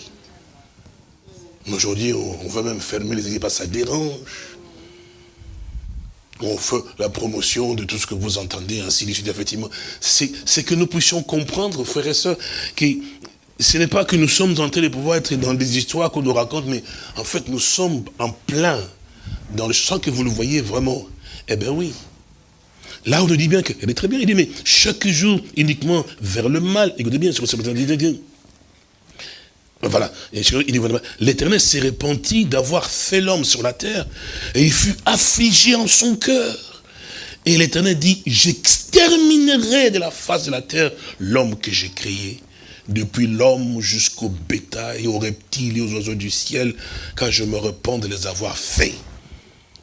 Mais aujourd'hui, on, veut même fermer les églises parce que ça dérange. On fait la promotion de tout ce que vous entendez, ainsi de suite, effectivement. C'est que nous puissions comprendre, frères et sœurs, que ce n'est pas que nous sommes en train de pouvoir être dans des histoires qu'on nous raconte, mais en fait, nous sommes en plein dans le sens que vous le voyez vraiment. Eh bien oui. Là, on nous dit bien que, eh bien, très bien, il dit, mais chaque jour, uniquement vers le mal. Écoutez bien, sur ce voilà. L'éternel s'est repenti d'avoir fait l'homme sur la terre, et il fut affligé en son cœur. Et l'éternel dit, j'exterminerai de la face de la terre l'homme que j'ai créé depuis l'homme jusqu'au bétail, aux reptiles et aux oiseaux du ciel, car je me repens de les avoir faits.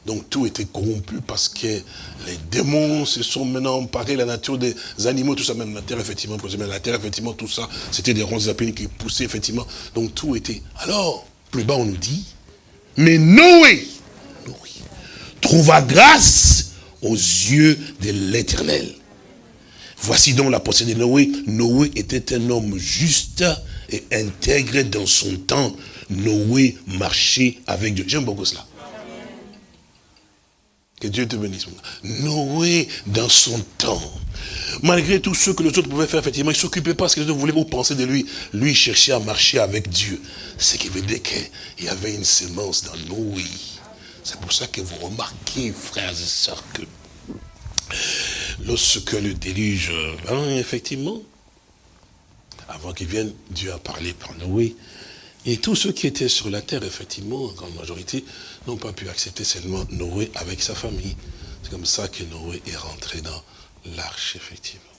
Donc tout était corrompu parce que les démons se sont maintenant emparés la nature des animaux, tout ça, même la terre, effectivement, la terre, effectivement, tout ça, c'était des ronces d'apines qui poussaient, effectivement. Donc tout était... Alors, plus bas on nous dit, mais Noé, Noé trouva grâce aux yeux de l'éternel. Voici donc la pensée de Noé. Noé était un homme juste et intègre dans son temps. Noé marchait avec Dieu. J'aime beaucoup cela. Que Dieu te bénisse. Noé, dans son temps, malgré tout ce que les autres pouvaient faire, effectivement, il ne s'occupait pas de ce que les autres voulaient ou penser de lui. Lui, cherchait à marcher avec Dieu. Ce qui veut dire qu'il y avait une sémence dans Noé. C'est pour ça que vous remarquez, frères et sœurs, que lorsque le déluge vint, effectivement, avant qu'il vienne, Dieu a parlé par Noé. Et tous ceux qui étaient sur la terre, effectivement, en grande majorité, n'ont pas pu accepter seulement Noé avec sa famille. C'est comme ça que Noé est rentré dans l'arche, effectivement.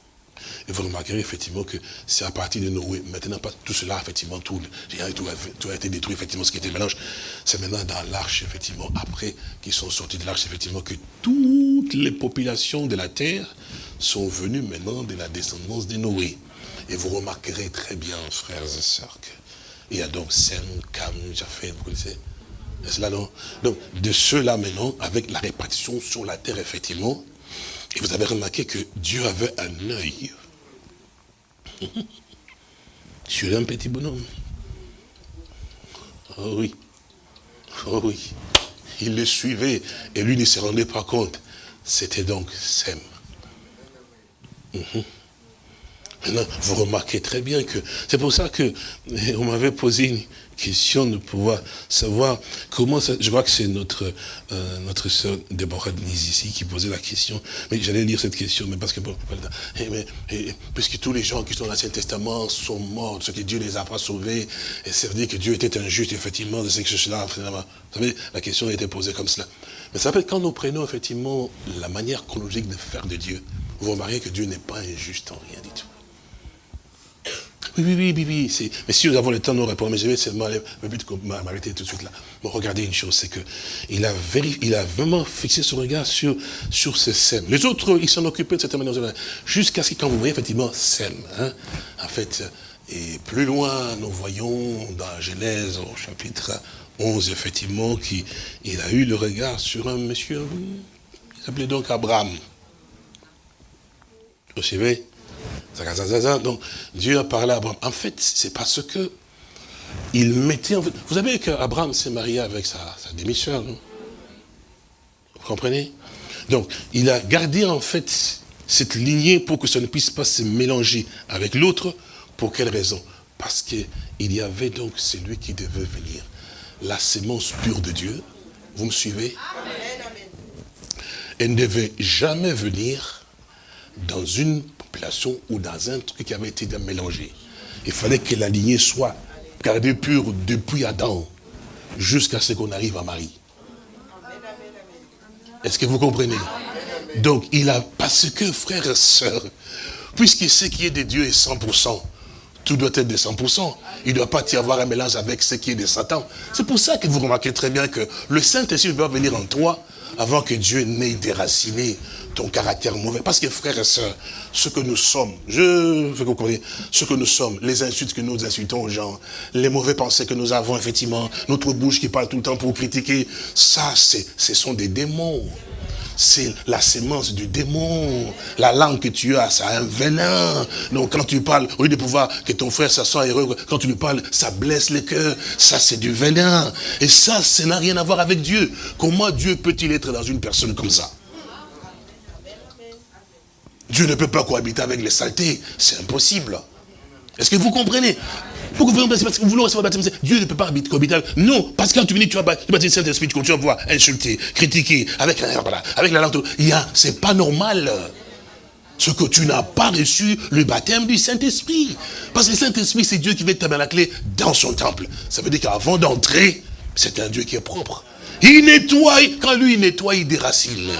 Et vous remarquerez effectivement que c'est à partir de Noé, maintenant pas tout cela, effectivement, tout, a été détruit, effectivement, ce qui était mélange. C'est maintenant dans l'arche, effectivement, après qu'ils sont sortis de l'arche, effectivement, que toutes les populations de la terre sont venues maintenant de la descendance de Noé. Et vous remarquerez très bien, frères et sœurs, qu'il y a donc Sem, Cam, Japheth, vous connaissez Est-ce là, non? Donc, de ceux-là maintenant, avec la répartition sur la terre, effectivement, et vous avez remarqué que Dieu avait un œil sur un petit bonhomme. Oh oui. Oh oui. Il le suivait et lui ne se rendait pas compte. C'était donc Sem. Mhm. Maintenant, vous remarquez très bien que c'est pour ça que on m'avait posé une question de pouvoir savoir comment ça, je crois que c'est notre euh, notre sœur Déborah Denise ici qui posait la question, mais j'allais lire cette question, mais parce que bon, mais, puisque tous les gens qui sont dans l'Ancien Testament sont morts, ce que Dieu les a pas sauvés, et ça veut dire que Dieu était injuste, effectivement, de ces choses-là, vous savez, la question a été posée comme cela. Mais ça fait quand nous prenons effectivement la manière chronologique de faire de Dieu, vous remarquez que Dieu n'est pas injuste en rien du tout. Oui, oui, oui, oui, oui. Mais si nous avons le temps nous répondre, mais je vais seulement m'arrêter tout de suite là. Bon, regardez une chose, c'est que il a, il a vraiment fixé son regard sur, sur ces scènes. Les autres, ils s'en occupaient de cette manière, jusqu'à ce que quand vous voyez effectivement scène, hein, en fait, et plus loin, nous voyons dans Genèse au chapitre 11, effectivement, qu'il a eu le regard sur un monsieur, il s'appelait donc Abraham. Vous savez donc, Dieu a parlé à Abraham. En fait, c'est parce que il mettait... En fait, vous savez qu'Abraham s'est marié avec sa, demi-sœur, non? Vous comprenez? Donc, il a gardé en fait cette lignée pour que ça ne puisse pas se mélanger avec l'autre. Pour quelle raison? Parce qu'il y avait donc celui qui devait venir. La sémence pure de Dieu. Vous me suivez? Elle ne devait jamais venir dans une ou dans un truc qui avait été mélangé. Il fallait que la lignée soit gardée pure depuis Adam jusqu'à ce qu'on arrive à Marie. Est-ce que vous comprenez? Donc, il a, parce que, frères et sœurs, puisque ce qui est de Dieu est 100%, tout doit être de 100%. Il ne doit pas y avoir un mélange avec ce qui est de Satan. C'est pour ça que vous remarquez très bien que le Saint-Esprit va venir en toi avant que Dieu n'ait déraciné ton caractère mauvais. Parce que frères et sœurs, ce que nous sommes, je veux que vous compreniez, ce que nous sommes, les insultes que nous insultons aux gens, les mauvais pensées que nous avons, effectivement, notre bouche qui parle tout le temps pour critiquer, ça, ce sont des démons c'est la sémence du démon. La langue que tu as, ça a un venin. Donc quand tu parles, au lieu de pouvoir que ton frère ça soit heureux, quand tu lui parles, ça blesse le cœur. Ça, c'est du venin. Et ça, ça n'a rien à voir avec Dieu. Comment Dieu peut-il être dans une personne comme ça? Dieu ne peut pas cohabiter avec les saletés. C'est impossible. Est-ce que vous comprenez? Pourquoi vous parce que vous voulez recevoir le baptême Dieu ne peut pas habiter cohabiter. Non, parce que quand tu viens, tu vas baptiser le Saint-Esprit, tu vas pouvoir insulter, critiquer, avec la, avec la langue. C'est pas normal. Ce que tu n'as pas reçu le baptême du Saint-Esprit. Parce que le Saint-Esprit, c'est Dieu qui va clé dans son temple. Ça veut dire qu'avant d'entrer, c'est un Dieu qui est propre. Il nettoie, quand lui il nettoie, il déracine.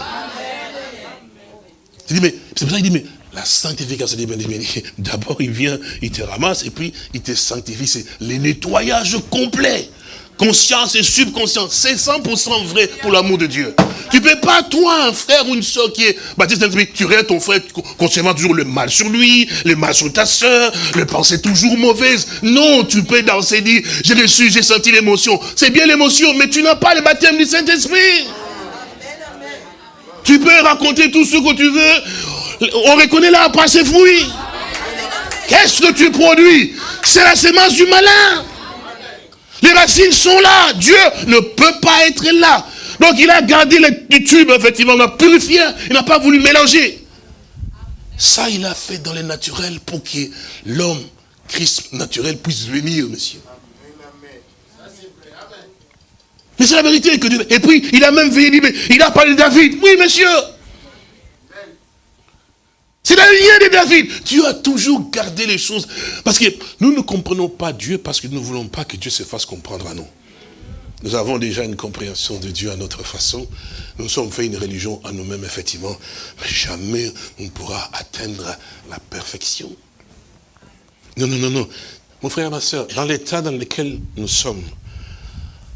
C'est pour ça qu'il dit, mais la sanctification, d'abord il vient, il te ramasse et puis il te sanctifie. C'est le nettoyage complet. Conscience et subconscience, c'est 100% vrai pour l'amour de Dieu. Tu ne peux pas, toi, un frère ou une soeur qui est baptisé tu restes ton frère concernant toujours le mal sur lui, le mal sur ta soeur, le pensée toujours mauvaise. Non, tu peux danser, dire, j'ai reçu, j'ai senti l'émotion. C'est bien l'émotion, mais tu n'as pas le baptême du Saint-Esprit. Tu peux raconter tout ce que tu veux. On reconnaît l'arbre par ses fruits. Qu'est-ce que tu produis? C'est la sémence du malin. Les racines sont là. Dieu ne peut pas être là. Donc il a gardé les tubes, effectivement, il a purifié, il n'a pas voulu mélanger. Ça, il a fait dans les naturels pour que l'homme, Christ naturel, puisse venir, monsieur. Mais c'est la vérité que Dieu... Et puis, il a même veillé, il a parlé de David. Oui, monsieur. C'est la lignée de David. Dieu a toujours gardé les choses. Parce que nous ne comprenons pas Dieu parce que nous ne voulons pas que Dieu se fasse comprendre à nous. Nous avons déjà une compréhension de Dieu à notre façon. Nous sommes fait une religion à nous-mêmes, effectivement. Mais jamais on pourra atteindre la perfection. Non, non, non, non. Mon frère et ma soeur, dans l'état dans lequel nous sommes,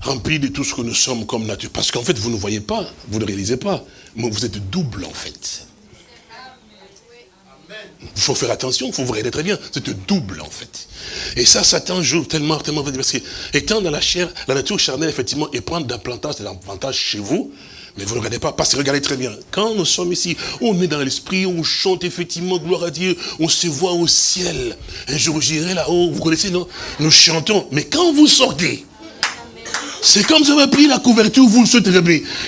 remplis de tout ce que nous sommes comme nature, parce qu'en fait, vous ne voyez pas, vous ne réalisez pas, mais vous êtes double, en fait. Il faut faire attention, il faut vous regarder très bien. C'est double, en fait. Et ça, Satan joue tellement, tellement, parce que, étant dans la chair, la nature charnelle, effectivement, et prendre davantage, l'avantage chez vous, mais vous ne regardez pas, parce que regardez très bien. Quand nous sommes ici, on est dans l'esprit, on chante effectivement, gloire à Dieu, on se voit au ciel. Un jour, j'irai là-haut, vous connaissez, non? Nous chantons. Mais quand vous sortez, c'est comme si vous avez pris la couverture, vous le souhaitez.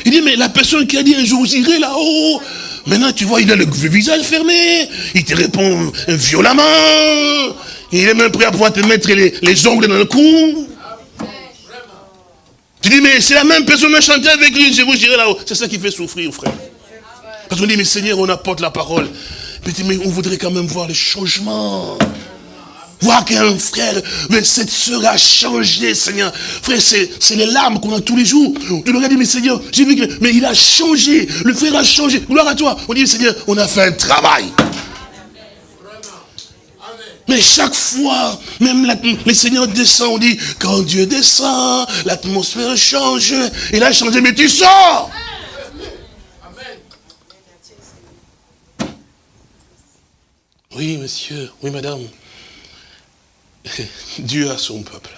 Il dit, mais la personne qui a dit un jour, j'irai là-haut, Maintenant, tu vois, il a le visage fermé. Il te répond violemment. Il est même prêt à pouvoir te mettre les, ongles dans le cou. Tu dis, mais c'est la même personne a chanté avec lui, je vous dirai là-haut. C'est ça qui fait souffrir, frère. Parce qu'on dit, mais Seigneur, on apporte la parole. Mais on voudrait quand même voir le changement. Voir qu'un frère, mais cette soeur a changé, Seigneur. Frère, c'est les larmes qu'on a tous les jours. Tu le regardes, mais Seigneur, j'ai vu que, mais il a changé. Le frère a changé. Gloire à toi. On dit, Seigneur, on a fait un travail. Mais chaque fois, même le Seigneur descend, on dit, quand Dieu descend, l'atmosphère change. Il a changé, mais tu sors. Oui, monsieur, oui, madame. Dieu a son peuple.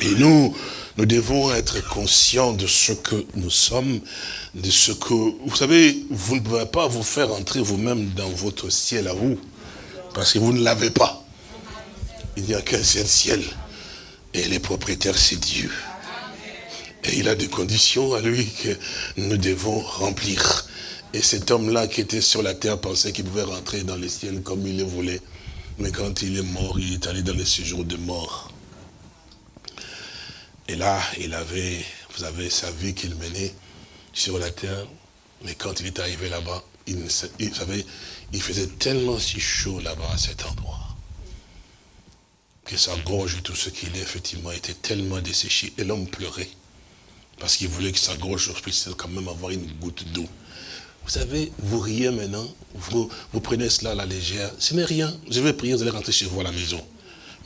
Et nous, nous devons être conscients de ce que nous sommes, de ce que... Vous savez, vous ne pouvez pas vous faire entrer vous-même dans votre ciel à vous, parce que vous ne l'avez pas. Il n'y a qu'un seul ciel, et les propriétaires, c'est Dieu. Et il a des conditions à lui que nous devons remplir. Et cet homme-là qui était sur la terre pensait qu'il pouvait rentrer dans le ciel comme il le voulait. Mais quand il est mort, il est allé dans le séjour de mort. Et là, il avait, vous avez sa vie qu'il menait sur la terre. Mais quand il est arrivé là-bas, il, il, faisait tellement si chaud là-bas à cet endroit. Que sa gorge tout ce qu'il est, effectivement, était tellement desséché. Et l'homme pleurait. Parce qu'il voulait que sa gorge puisse quand même avoir une goutte d'eau. Vous savez, vous riez maintenant, vous, prenez cela à la légère. Ce n'est rien. Je vais prier, vous allez rentrer chez vous à la maison.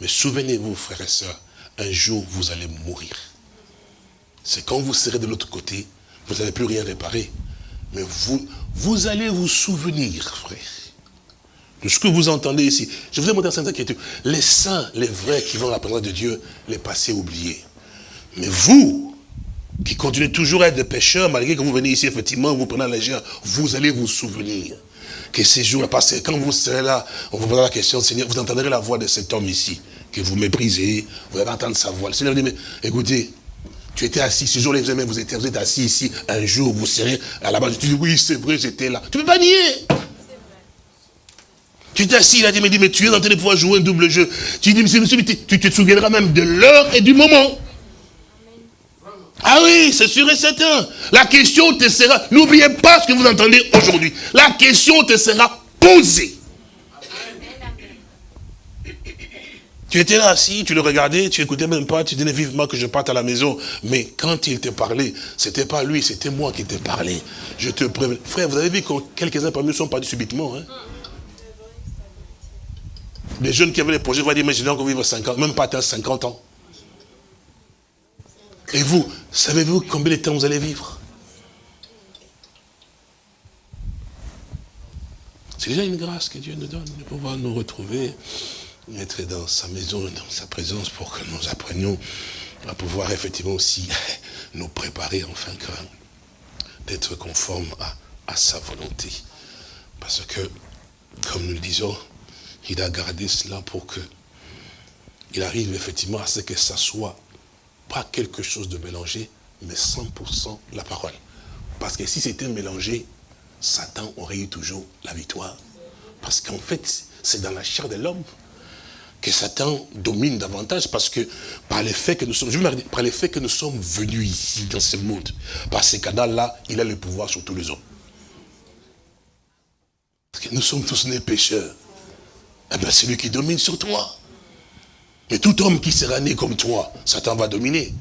Mais souvenez-vous, frères et sœurs, un jour, vous allez mourir. C'est quand vous serez de l'autre côté, vous n'allez plus rien réparer. Mais vous, vous allez vous souvenir, frère, de ce que vous entendez ici. Je vous ai montré Sainte Écriture. Les saints, les vrais qui vont à la présence de Dieu, les passés oubliés. Mais vous, qui continuez toujours à être des pécheurs, malgré que vous venez ici, effectivement, vous prenez la légère, vous allez vous souvenir que ces jours passés, quand vous serez là, on vous posera la question, Seigneur, vous entendrez la voix de cet homme ici, que vous méprisez, vous allez entendre sa voix. Le Seigneur dit, mais écoutez, tu étais assis, ce jour-là, vous, vous êtes, assis ici, un jour, vous serez à la base, tu dis, oui, c'est vrai, j'étais là. Tu ne peux pas nier. Tu étais assis, il a dit, mais, tu es en train de pouvoir jouer un double jeu. Tu dis, monsieur, monsieur, tu te souviendras même de l'heure et du moment. Ah oui, c'est sûr et certain. La question te sera, n'oubliez pas ce que vous entendez aujourd'hui. La question te sera posée. Tu étais là assis, tu le regardais, tu écoutais même pas, tu disais vivement que je parte à la maison. Mais quand il te parlait, c'était pas lui, c'était moi qui te parlais. Je te préviens. Frère, vous avez vu que quelques-uns parmi nous sont partis subitement. Hein? Les jeunes qui avaient les projets vont dire, mais j'ai encore vivre 50, même pas atteint 50 ans. Et vous, savez-vous combien de temps vous allez vivre? C'est déjà une grâce que Dieu nous donne de pouvoir nous retrouver, être dans sa maison, dans sa présence pour que nous apprenions à pouvoir effectivement aussi nous préparer enfin d'être conformes à, à sa volonté. Parce que, comme nous le disons, il a gardé cela pour que il arrive effectivement à ce que ça soit pas quelque chose de mélangé, mais 100% la parole. Parce que si c'était mélangé, Satan aurait eu toujours la victoire. Parce qu'en fait, c'est dans la chair de l'homme que Satan domine davantage parce que par les faits que nous sommes, venus ici dans ce monde, par ces canaux-là, il a le pouvoir sur tous les hommes. Parce que nous sommes tous nés pécheurs. Eh bien, c'est lui qui domine sur toi. Mais tout homme qui sera né comme toi, Satan va dominer.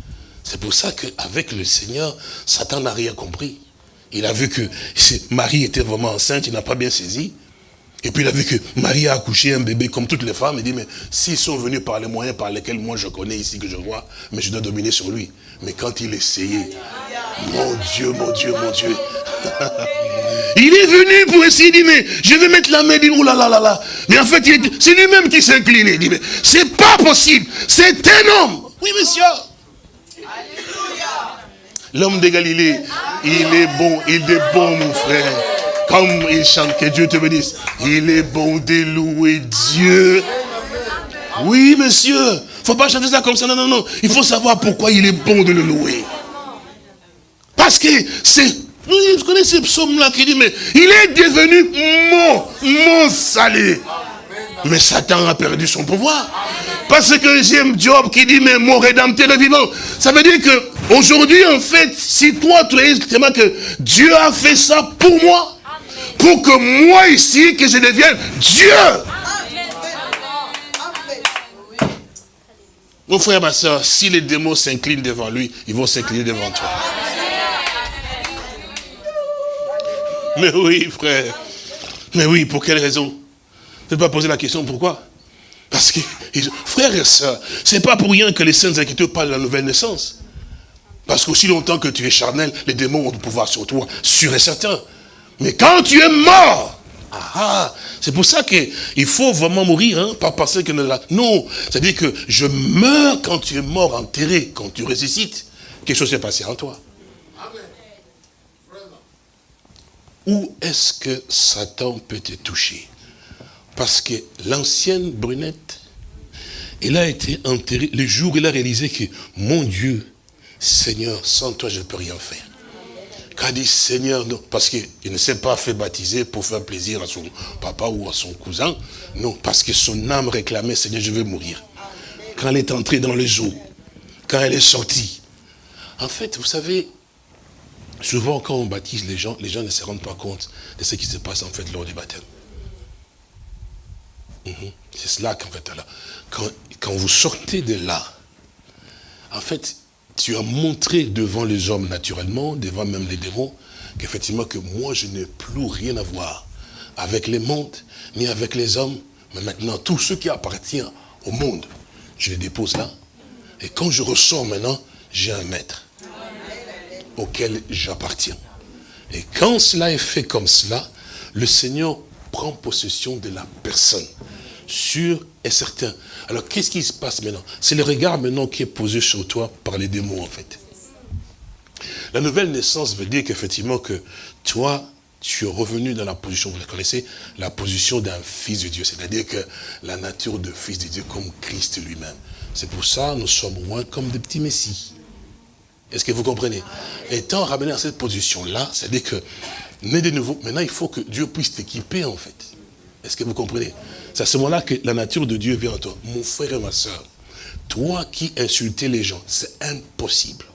C'est pour ça qu'avec le Seigneur, Satan n'a rien compris. Il a vu que Marie était vraiment enceinte, il n'a pas bien saisi. Et puis il a vu que Marie a accouché un bébé comme toutes les femmes. Il dit, mais s'ils sont venus par les moyens par lesquels moi je connais ici, que je vois, mais je dois dominer sur lui. Mais quand il essayait, mon Dieu, mon Dieu, mon Dieu. il est venu pour essayer, il dit, mais je vais mettre la main, il dit, oh là là là là. Mais en fait, c'est lui-même qui s'est incliné. Il dit, mais c'est pas possible, c'est un homme. Oui, monsieur. L'homme de Galilée, il est bon, il est bon, mon frère. Comme il chante, que Dieu te bénisse. Il est bon de louer Dieu. Oui, monsieur. faut pas chanter ça comme ça. Non, non, non. Il faut savoir pourquoi il est bon de le louer. Parce que c'est... Vous connaissez ce psaume-là qui dit, mais il est devenu mon, mon salut. Mais Satan a perdu son pouvoir. Parce que j'aime Job qui dit, mais mon rédempteur est vivant. Ça veut dire que aujourd'hui, en fait, si toi, tu es que Dieu a fait ça pour moi, pour que moi ici, que je devienne Dieu. Mon frère, ma soeur, si les démons s'inclinent devant lui, ils vont s'incliner devant toi. Mais oui, frère. Mais oui, pour quelle raison? Ne pas poser la question pourquoi? Parce que, frères et sœurs, c'est pas pour rien que les saintes écritures parlent de la nouvelle naissance. Parce qu'aussi longtemps que tu es charnel, les démons ont du pouvoir sur toi, sûr et certain. Mais quand tu es mort, ah, ah c'est pour ça qu'il faut vraiment mourir, hein, pas penser que... Non, c'est-à-dire que je meurs quand tu es mort, enterré, quand tu ressuscites. Quelque chose s'est passé en toi. Où est-ce que Satan peut te toucher? Parce que l'ancienne brunette, elle a été enterrée le jour où elle a réalisé que, mon Dieu, Seigneur, sans toi, je ne peux rien faire. Quand elle dit Seigneur, non, parce qu'il ne s'est pas fait baptiser pour faire plaisir à son papa ou à son cousin. Non, parce que son âme réclamait, Seigneur, je veux mourir. Quand elle est entrée dans le jour, quand elle est sortie. En fait, vous savez, souvent quand on baptise les gens, les gens ne se rendent pas compte de ce qui se passe en fait lors du baptême. Mhm. C'est cela qu'en fait, quand, quand vous sortez de là, en fait, tu as montré devant les hommes naturellement, devant même les démons, qu'effectivement que moi je n'ai plus rien à voir avec les mondes, ni avec les hommes, mais maintenant tout ce qui appartient au monde, je les dépose là. Et quand je ressors maintenant, j'ai un maître auquel j'appartiens. Et quand cela est fait comme cela, le Seigneur prend possession de la personne sûr et certain. Alors, qu'est-ce qui se passe maintenant? C'est le regard maintenant qui est posé sur toi par les démons, en fait. La nouvelle naissance veut dire qu'effectivement que toi, tu es revenu dans la position, vous la connaissez, la position d'un fils de Dieu. C'est-à-dire que la nature de fils de Dieu comme Christ lui-même. C'est pour ça nous sommes moins comme des petits messies. Est-ce que vous comprenez? Étant ramené à cette position-là, c'est-à-dire que, né de nouveau, maintenant il faut que Dieu puisse t'équiper en fait. Est-ce que vous comprenez? C'est à ce moment-là que la nature de Dieu vient à toi. Mon frère et ma soeur, toi qui insultais les gens, c'est impossible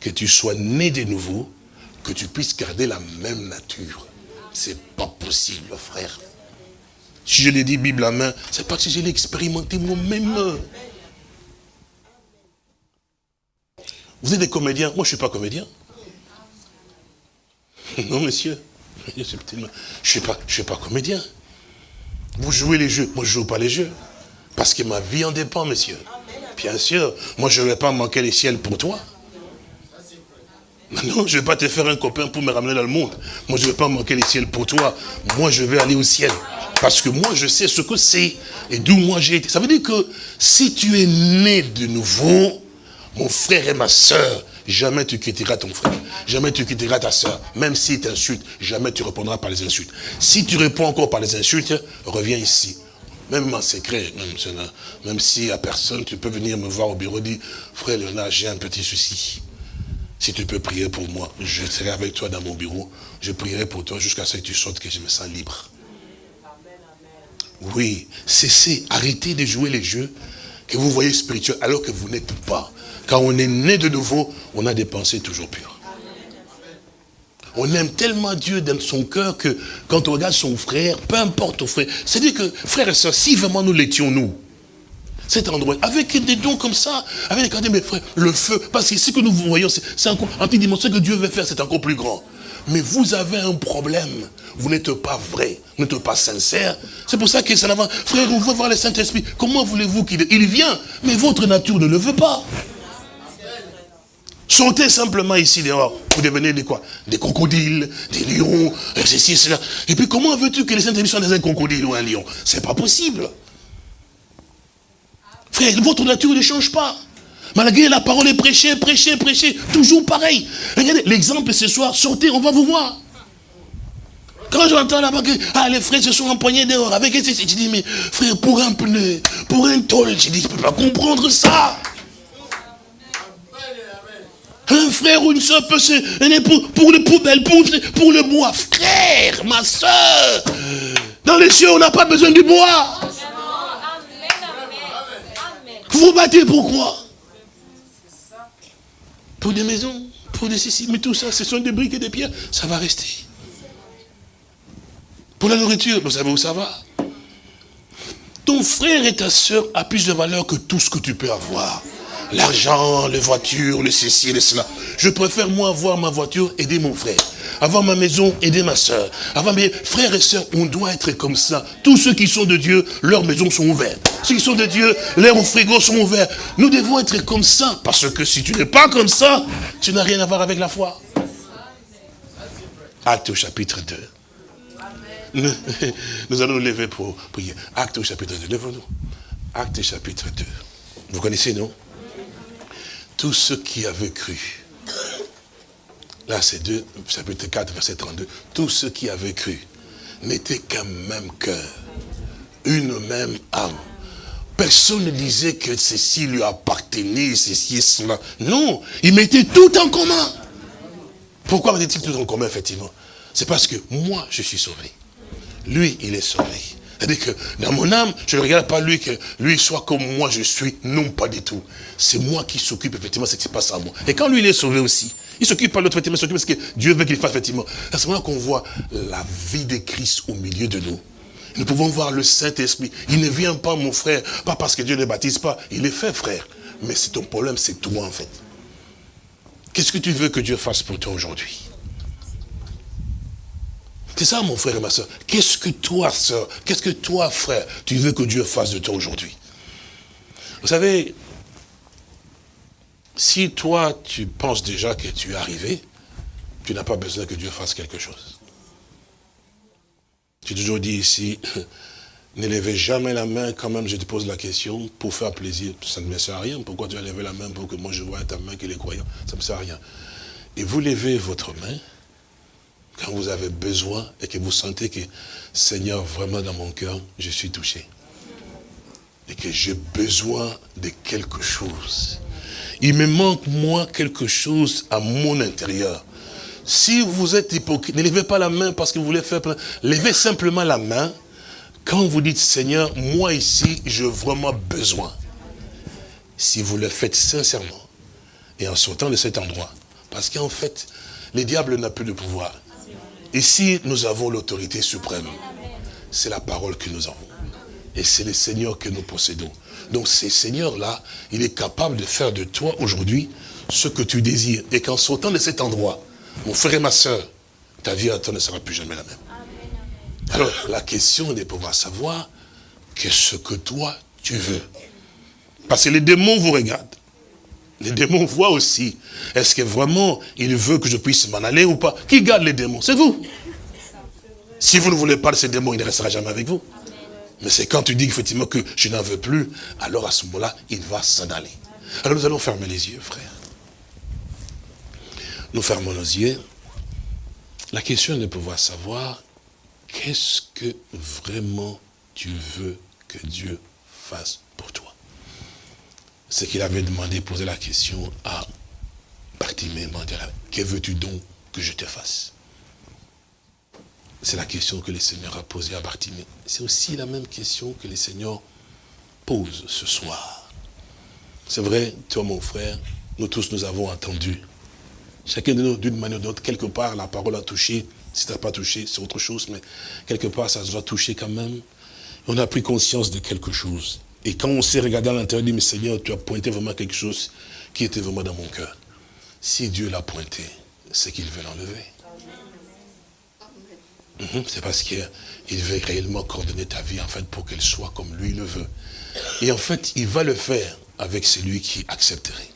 que tu sois né de nouveau, que tu puisses garder la même nature. C'est pas possible, frère. Si je l'ai dit Bible à main, c'est parce que je l'ai expérimenté moi-même. Vous êtes des comédiens, moi je ne suis pas comédien. Non, monsieur. Je ne suis pas, je suis pas comédien. Vous jouez les jeux. Moi, je ne joue pas les jeux. Parce que ma vie en dépend, monsieur. Bien sûr. Moi, je ne vais pas manquer les ciels pour toi. Non, je ne vais pas te faire un copain pour me ramener dans le monde. Moi, je ne vais pas manquer les ciels pour toi. Moi, je vais aller au ciel. Parce que moi, je sais ce que c'est. Et d'où moi j'ai été. Ça veut dire que si tu es né de nouveau, mon frère et ma soeur, jamais tu quitteras ton frère, jamais tu quitteras ta soeur, même s'il t'insulte, jamais tu répondras par les insultes. Si tu réponds encore par les insultes, reviens ici. Même en secret, même, même si à personne, tu peux venir me voir au bureau, dire, frère Léonard, j'ai un petit souci. Si tu peux prier pour moi, je serai avec toi dans mon bureau. Je prierai pour toi jusqu'à ce que tu sortes, que je me sens libre. Oui, cessez, arrêtez de jouer les jeux que vous voyez spirituels alors que vous n'êtes pas. Quand on est né de nouveau, on a des pensées toujours pures. On aime tellement Dieu dans son cœur que quand on regarde son frère, peu importe au frère, c'est-à-dire que, frère et soeur, si vraiment nous l'étions, nous, cet endroit, avec des dons comme ça, avec des mes frères, le feu, parce que ce que nous voyons, c'est encore, en dimension, ce que Dieu veut faire, c'est encore plus grand. Mais vous avez un problème. Vous n'êtes pas vrai, vous n'êtes pas sincère. C'est pour ça que ça n'avance. Frère, on veut voir le Saint-Esprit. Comment voulez-vous qu'il il vient? Mais votre nature ne le veut pas. Sortez simplement ici dehors. Vous devenez des quoi? Des crocodiles, des lions, ceci, cela. Et puis comment veux-tu que les saints soient des un crocodile ou un lion? C'est pas possible. Frère, votre nature ne change pas. Malgré la parole est prêchée, prêchée, prêchée, toujours pareil. Regardez, l'exemple ce soir, sortez, on va vous voir. Quand j'entends là-bas que ah, les frères se sont empoignés dehors avec je dis, mais frère, pour un pneu, pour un tôle, je dis, je ne peux pas comprendre ça. Un frère ou une soeur peut se... Pour, pour les poubelles, pour, le bois. Frère, ma soeur, dans les cieux, on n'a pas besoin du bois. Vous vous battez pourquoi Pour des maisons, pour des ceci, mais tout ça, ce sont des briques et des pierres, ça va rester. Pour la nourriture, vous savez où ça va? Ton frère et ta soeur a plus de valeur que tout ce que tu peux avoir l'argent, les voitures, le ceci, le cela. Je préfère moi avoir ma voiture, aider mon frère. Avoir ma maison, aider ma soeur. Avoir mes frères et sœurs, on doit être comme ça. Tous ceux qui sont de Dieu, leurs maisons sont ouvertes. Ceux qui sont de Dieu, leurs frigos sont ouverts. Nous devons être comme ça. Parce que si tu n'es pas comme ça, tu n'as rien à voir avec la foi. Acte au chapitre 2. Nous, allons nous lever pour prier. Acte au chapitre 2. Levons-nous. Acte chapitre 2. Vous connaissez, non? Tous ceux qui avaient cru. Là, c'est 2, chapitre 4, verset 32. Tous ceux qui avaient cru n'étaient qu'un même cœur, une même âme. Personne ne disait que ceci lui appartenait, ceci et cela. Non, ils mettaient tout en commun. Pourquoi mettait-il tout en commun, effectivement? C'est parce que moi, je suis sauvé. Lui, il est sauvé. C'est-à-dire que dans mon âme, je ne regarde pas lui que lui soit comme moi je suis. Non, pas du tout. C'est moi qui s'occupe effectivement de ce qui se passe à moi. Et quand lui, il est sauvé aussi, il s'occupe pas l'autre, effectivement, il s'occupe parce que Dieu veut qu'il fasse effectivement. À ce moment-là qu'on voit la vie de Christ au milieu de nous. Nous pouvons voir le Saint-Esprit. Il ne vient pas, mon frère, pas parce que Dieu ne baptise pas. Il est fait, frère. Mais c'est ton problème, c'est toi, en fait. Qu'est-ce que tu veux que Dieu fasse pour toi aujourd'hui? C'est ça, mon frère et ma soeur. Qu'est-ce que toi, soeur, qu'est-ce que toi, frère, tu veux que Dieu fasse de toi aujourd'hui? Vous savez, si toi, tu penses déjà que tu es arrivé, tu n'as pas besoin que Dieu fasse quelque chose. J'ai toujours dit ici, ne levez jamais la main quand même, je te pose la question, pour faire plaisir. Ça ne me sert à rien. Pourquoi tu as levé la main pour que moi je vois ta main qu'il est croyant Ça ne me sert à rien. Et vous levez votre main, quand vous avez besoin et que vous sentez que, Seigneur, vraiment dans mon cœur, je suis touché. Et que j'ai besoin de quelque chose. Il me manque, moi, quelque chose à mon intérieur. Si vous êtes hypocrite, ne levez pas la main parce que vous voulez faire plein. Levez simplement la main quand vous dites, Seigneur, moi ici, j'ai vraiment besoin. Si vous le faites sincèrement et en sortant de cet endroit, parce qu'en fait, le diable n'a plus de pouvoir. Ici, nous avons l'autorité suprême. C'est la parole que nous avons. Et c'est le Seigneur que nous possédons. Donc, ce Seigneur-là, il est capable de faire de toi aujourd'hui ce que tu désires. Et qu'en sortant de cet endroit, mon frère et ma soeur, ta vie à toi ne sera plus jamais la même. Alors, la question est de pouvoir savoir qu'est-ce que toi, tu veux. Parce que les démons vous regardent. Les démons voient aussi. Est-ce que vraiment il veut que je puisse m'en aller ou pas? Qui garde les démons? C'est vous. Si vous ne voulez pas de ces démons, il ne restera jamais avec vous. Mais c'est quand tu dis effectivement que je n'en veux plus, alors à ce moment-là, il va s'en aller. Alors nous allons fermer les yeux, frère. Nous fermons nos yeux. La question est de pouvoir savoir qu'est-ce que vraiment tu veux que Dieu fasse. C'est qu'il avait demandé, posé la question à Bartimée, que veux-tu donc que je te fasse? C'est la question que le Seigneur a posée à Bartimée. C'est aussi la même question que le Seigneur pose ce soir. C'est vrai, toi mon frère, nous tous nous avons entendu. Chacun de nous, d'une manière ou d'autre, quelque part, la parole a touché. Si tu n'as pas touché, c'est autre chose, mais quelque part, ça doit toucher quand même. On a pris conscience de quelque chose. Et quand on s'est regardé à l'intérieur, on dit, mais Seigneur, tu as pointé vraiment quelque chose qui était vraiment dans mon cœur. Si Dieu l'a pointé, c'est qu'il veut l'enlever. Mhm, c'est parce qu'il veut réellement coordonner ta vie, en fait, pour qu'elle soit comme lui le veut. Et en fait, il va le faire avec celui qui accepterait.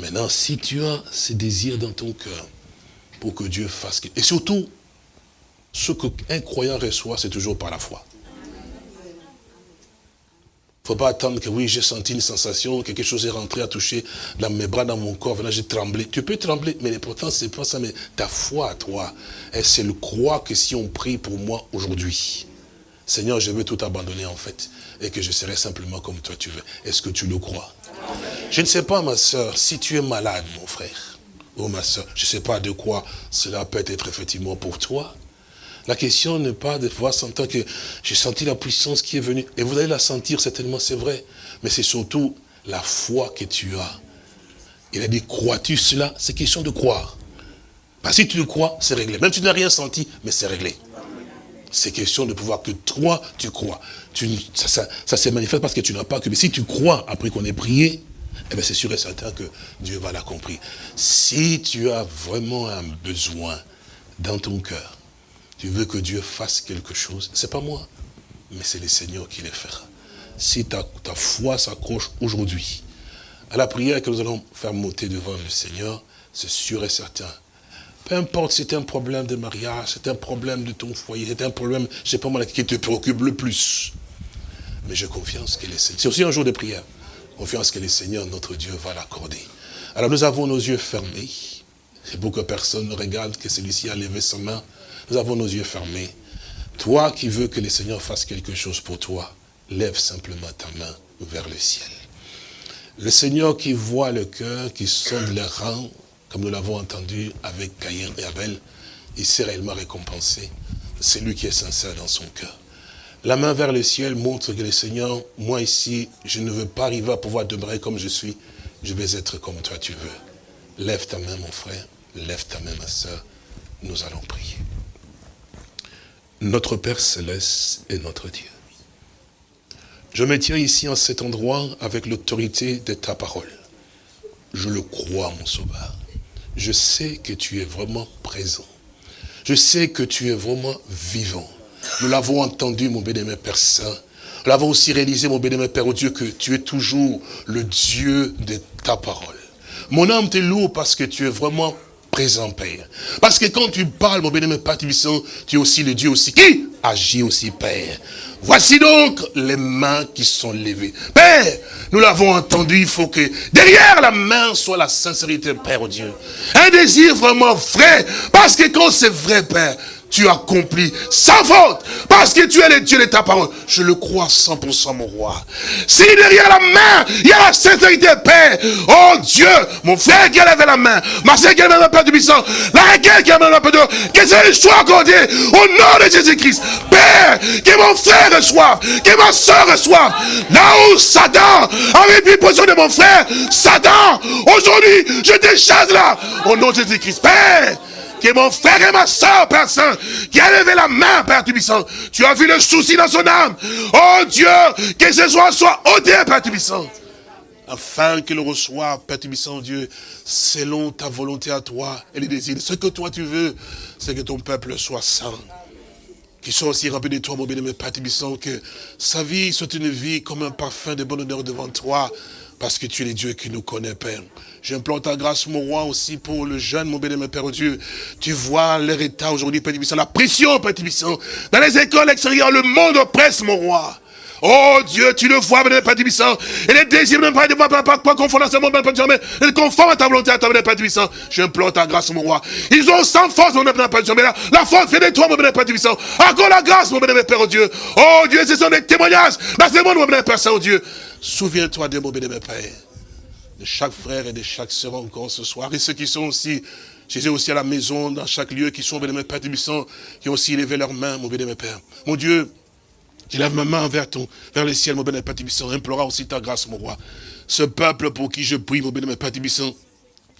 Maintenant, si tu as ce désir dans ton cœur pour que Dieu fasse... Et surtout, ce qu'un croyant reçoit, c'est toujours par la foi. Il ne faut pas attendre que oui, j'ai senti une sensation, quelque chose est rentré, a touché dans mes bras, dans mon corps, j'ai tremblé. Tu peux trembler, mais l'important, c'est pas ça, mais ta foi à toi, c'est le croire que si on prie pour moi aujourd'hui, Seigneur, je veux tout abandonner en fait, et que je serai simplement comme toi tu veux. Est-ce que tu le crois? Je ne sais pas, ma soeur, si tu es malade, mon frère, ou ma soeur, je ne sais pas de quoi cela peut être effectivement pour toi, la question n'est pas de pouvoir sentir que j'ai senti la puissance qui est venue. Et vous allez la sentir certainement, c'est vrai. Mais c'est surtout la foi que tu as. Il a dit, crois-tu cela? C'est question de croire. Parce que si tu le crois, c'est réglé. Même si tu n'as rien senti, mais c'est réglé. C'est question de pouvoir que toi, tu crois. Tu, ça, ça, ça se manifeste parce que tu n'as pas que... Mais si tu crois, après qu'on ait prié, eh c'est sûr et certain que Dieu va l'accomplir. Si tu as vraiment un besoin dans ton cœur, tu veux que Dieu fasse quelque chose, c'est pas moi, mais c'est le Seigneur qui le fera. Si ta, foi s'accroche aujourd'hui à la prière que nous allons faire monter devant le Seigneur, c'est sûr et certain. Peu importe si c'est un problème de mariage, c'est un problème de ton foyer, c'est un problème, je sais pas moi, qui te préoccupe le plus. Mais j'ai confiance que le Seigneur, c'est aussi un jour de prière, confiance que le Seigneur, notre Dieu, va l'accorder. Alors nous avons nos yeux fermés. C'est pour que personne ne regarde que celui-ci a levé sa main nous avons nos yeux fermés. Toi qui veux que le Seigneur fasse quelque chose pour toi, lève simplement ta main vers le ciel. Le Seigneur qui voit le cœur, qui sonde les rangs, comme nous l'avons entendu avec Caïn et Abel, il s'est réellement récompensé. C'est lui qui est sincère dans son cœur. La main vers le ciel montre que le Seigneur, moi ici, je ne veux pas arriver à pouvoir demeurer comme je suis. Je vais être comme toi tu veux. Lève ta main, mon frère. Lève ta main, ma soeur. Nous allons prier. Notre Père Céleste est notre Dieu. Je me tiens ici en cet endroit avec l'autorité de ta parole. Je le crois, mon sauveur. Je sais que tu es vraiment présent. Je sais que tu es vraiment vivant. Nous l'avons entendu, mon bénémoine Père Saint. Nous l'avons aussi réalisé, mon bénémoine Père, Dieu, que tu es toujours le Dieu de ta parole. Mon âme te loue parce que tu es vraiment présent, Père. Parce que quand tu parles, mon bénémoine Père tu es aussi le Dieu aussi qui agit aussi, Père. Voici donc les mains qui sont levées. Père, nous l'avons entendu, il faut que derrière la main soit la sincérité, Père oh Dieu. Un désir vraiment vrai. Parce que quand c'est vrai, Père, tu accomplis sans faute, parce que tu es le Dieu de ta parole. Je le crois 100% mon roi. Si derrière la main, il y a la sincérité, Père, oh Dieu, mon frère qui a levé la main, ma soeur qui a levé la main du puissant, la requête qui a levé la main de que ce soit accordé au nom de Jésus-Christ. Père, que mon frère reçoive, que ma soeur reçoive. Là où Satan avait pris position de mon frère, Satan, aujourd'hui, je te chasse là, au nom de Jésus-Christ. Père, que mon frère et ma soeur, Père Saint, qui a levé la main, Père Tubissant. Tu as vu le souci dans son âme. Oh Dieu, que ce soit soit ôté, Père Tubissant. Afin qu'il reçoive, Père Tubissant, Dieu, selon ta volonté à toi et les désirs. Ce que toi tu veux, c'est que ton peuple soit saint qui soit aussi rempli de toi, mon bien-aimé Père Tubissant, que sa vie soit une vie comme un parfum de bonne honneur devant toi, parce que tu es le Dieu qui nous connaît, Père. J'implore ta grâce, mon roi, aussi pour le jeune, mon béni, Père Dieu. Tu vois leur état aujourd'hui, Père Tibissant, la pression, Père Tibissant. Dans les écoles extérieures, le monde oppresse, mon roi. Oh Dieu, tu le vois, Père Puissant. Et les désirs, même pas, pas, pas, pas confondre à ce monde, Père mais ils conforment à ta volonté, à ta Père Puissant. J'implore ta grâce, mon roi. Ils ont sans force, mon Père Puissant, mais la, la force vient de toi, mon Père Puissant. Encore la grâce, mon Père oh Dieu? Oh Dieu, ce sont des témoignages. Là, c'est mon Père Père Saint-Dieu. Souviens-toi de mon Père, de chaque frère et de chaque sœur encore ce soir. Et ceux qui sont aussi Jésus aussi à la maison, dans chaque lieu, qui sont, mes Père Puissant, qui ont aussi élevé leurs mains, mon bien Père. Mon Dieu, J'élève ma main vers, ton, vers le ciel, mon béni Père Tibissant, implora aussi ta grâce, mon roi. Ce peuple pour qui je prie, mon béni Père Tibissant,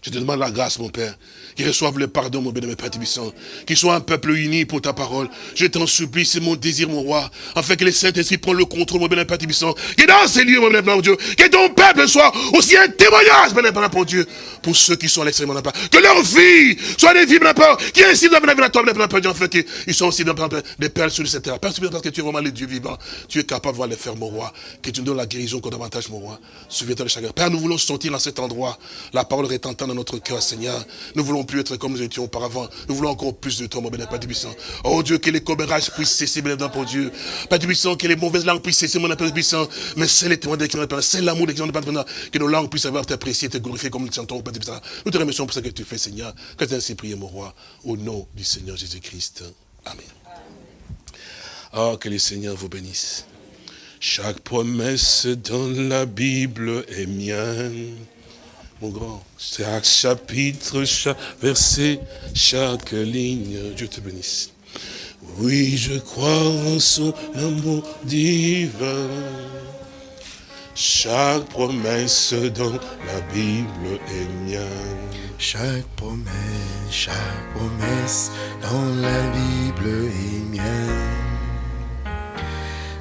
je te demande la grâce, mon Père qu'ils reçoivent le pardon, mon bénémoine Père Tibissant, qu'ils soient un peuple uni pour ta parole. Je t'en supplie, c'est mon désir, mon roi, afin que les Saint-Esprit prennent le contrôle, mon bénémoine Père Tibissant, que dans ces lieux, mon bénémoine Dieu, que ton peuple soit aussi un témoignage, bénémoine pour Dieu, pour ceux qui sont à l'extrême, que leur vie soit des vies, bénémoine qui ainsi dans la toi, bénémoine Père Dieu, afin qu'ils soient aussi des perles sur cette terre. Père parce que tu es vraiment le Dieu vivant, tu es capable de voir les faire, mon roi, que tu nous donnes la guérison qu'on davantage, mon roi. Souviens-toi de chacun. Père, nous voulons sortir dans cet endroit, la parole retentant notre cœur, Seigneur. Nous voulons plus être comme nous étions auparavant. Nous voulons encore plus de toi, mon bénémoine, Père. Oh Dieu, que les commérages puissent cesser, bénémoine, pour Dieu. Père puissant, que les mauvaises langues puissent cesser, mon Père puissant. Mais c'est les témoins de c'est l'amour de Père que nos langues puissent avoir t'apprécier, te glorifier comme nous chantons, Père puissant. Nous te remercions pour ce que tu fais, Seigneur. Que tu ainsi prié, mon roi, au nom du Seigneur Jésus-Christ. Amen. Oh, que le Seigneur vous bénisse. Chaque promesse dans la Bible est mienne grand. Chaque chapitre, chaque verset, chaque ligne, Dieu te bénisse. Oui, je crois en son amour divin. Chaque promesse dans la Bible est mienne. Chaque promesse, chaque promesse dans la Bible est mienne.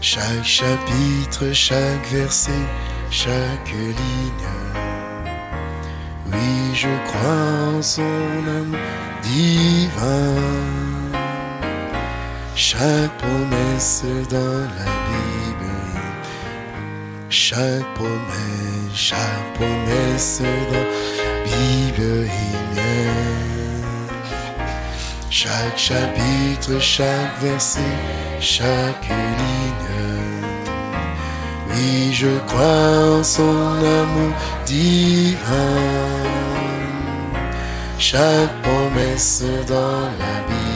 Chaque chapitre, chaque verset, chaque ligne oui, je crois en son amour divin. Chaque promesse dans la Bible, chaque promesse, chaque promesse dans la Bible. Chaque chapitre, chaque verset, chaque ligne. Oui, je crois en son amour divin chaque promesse dans la Bible.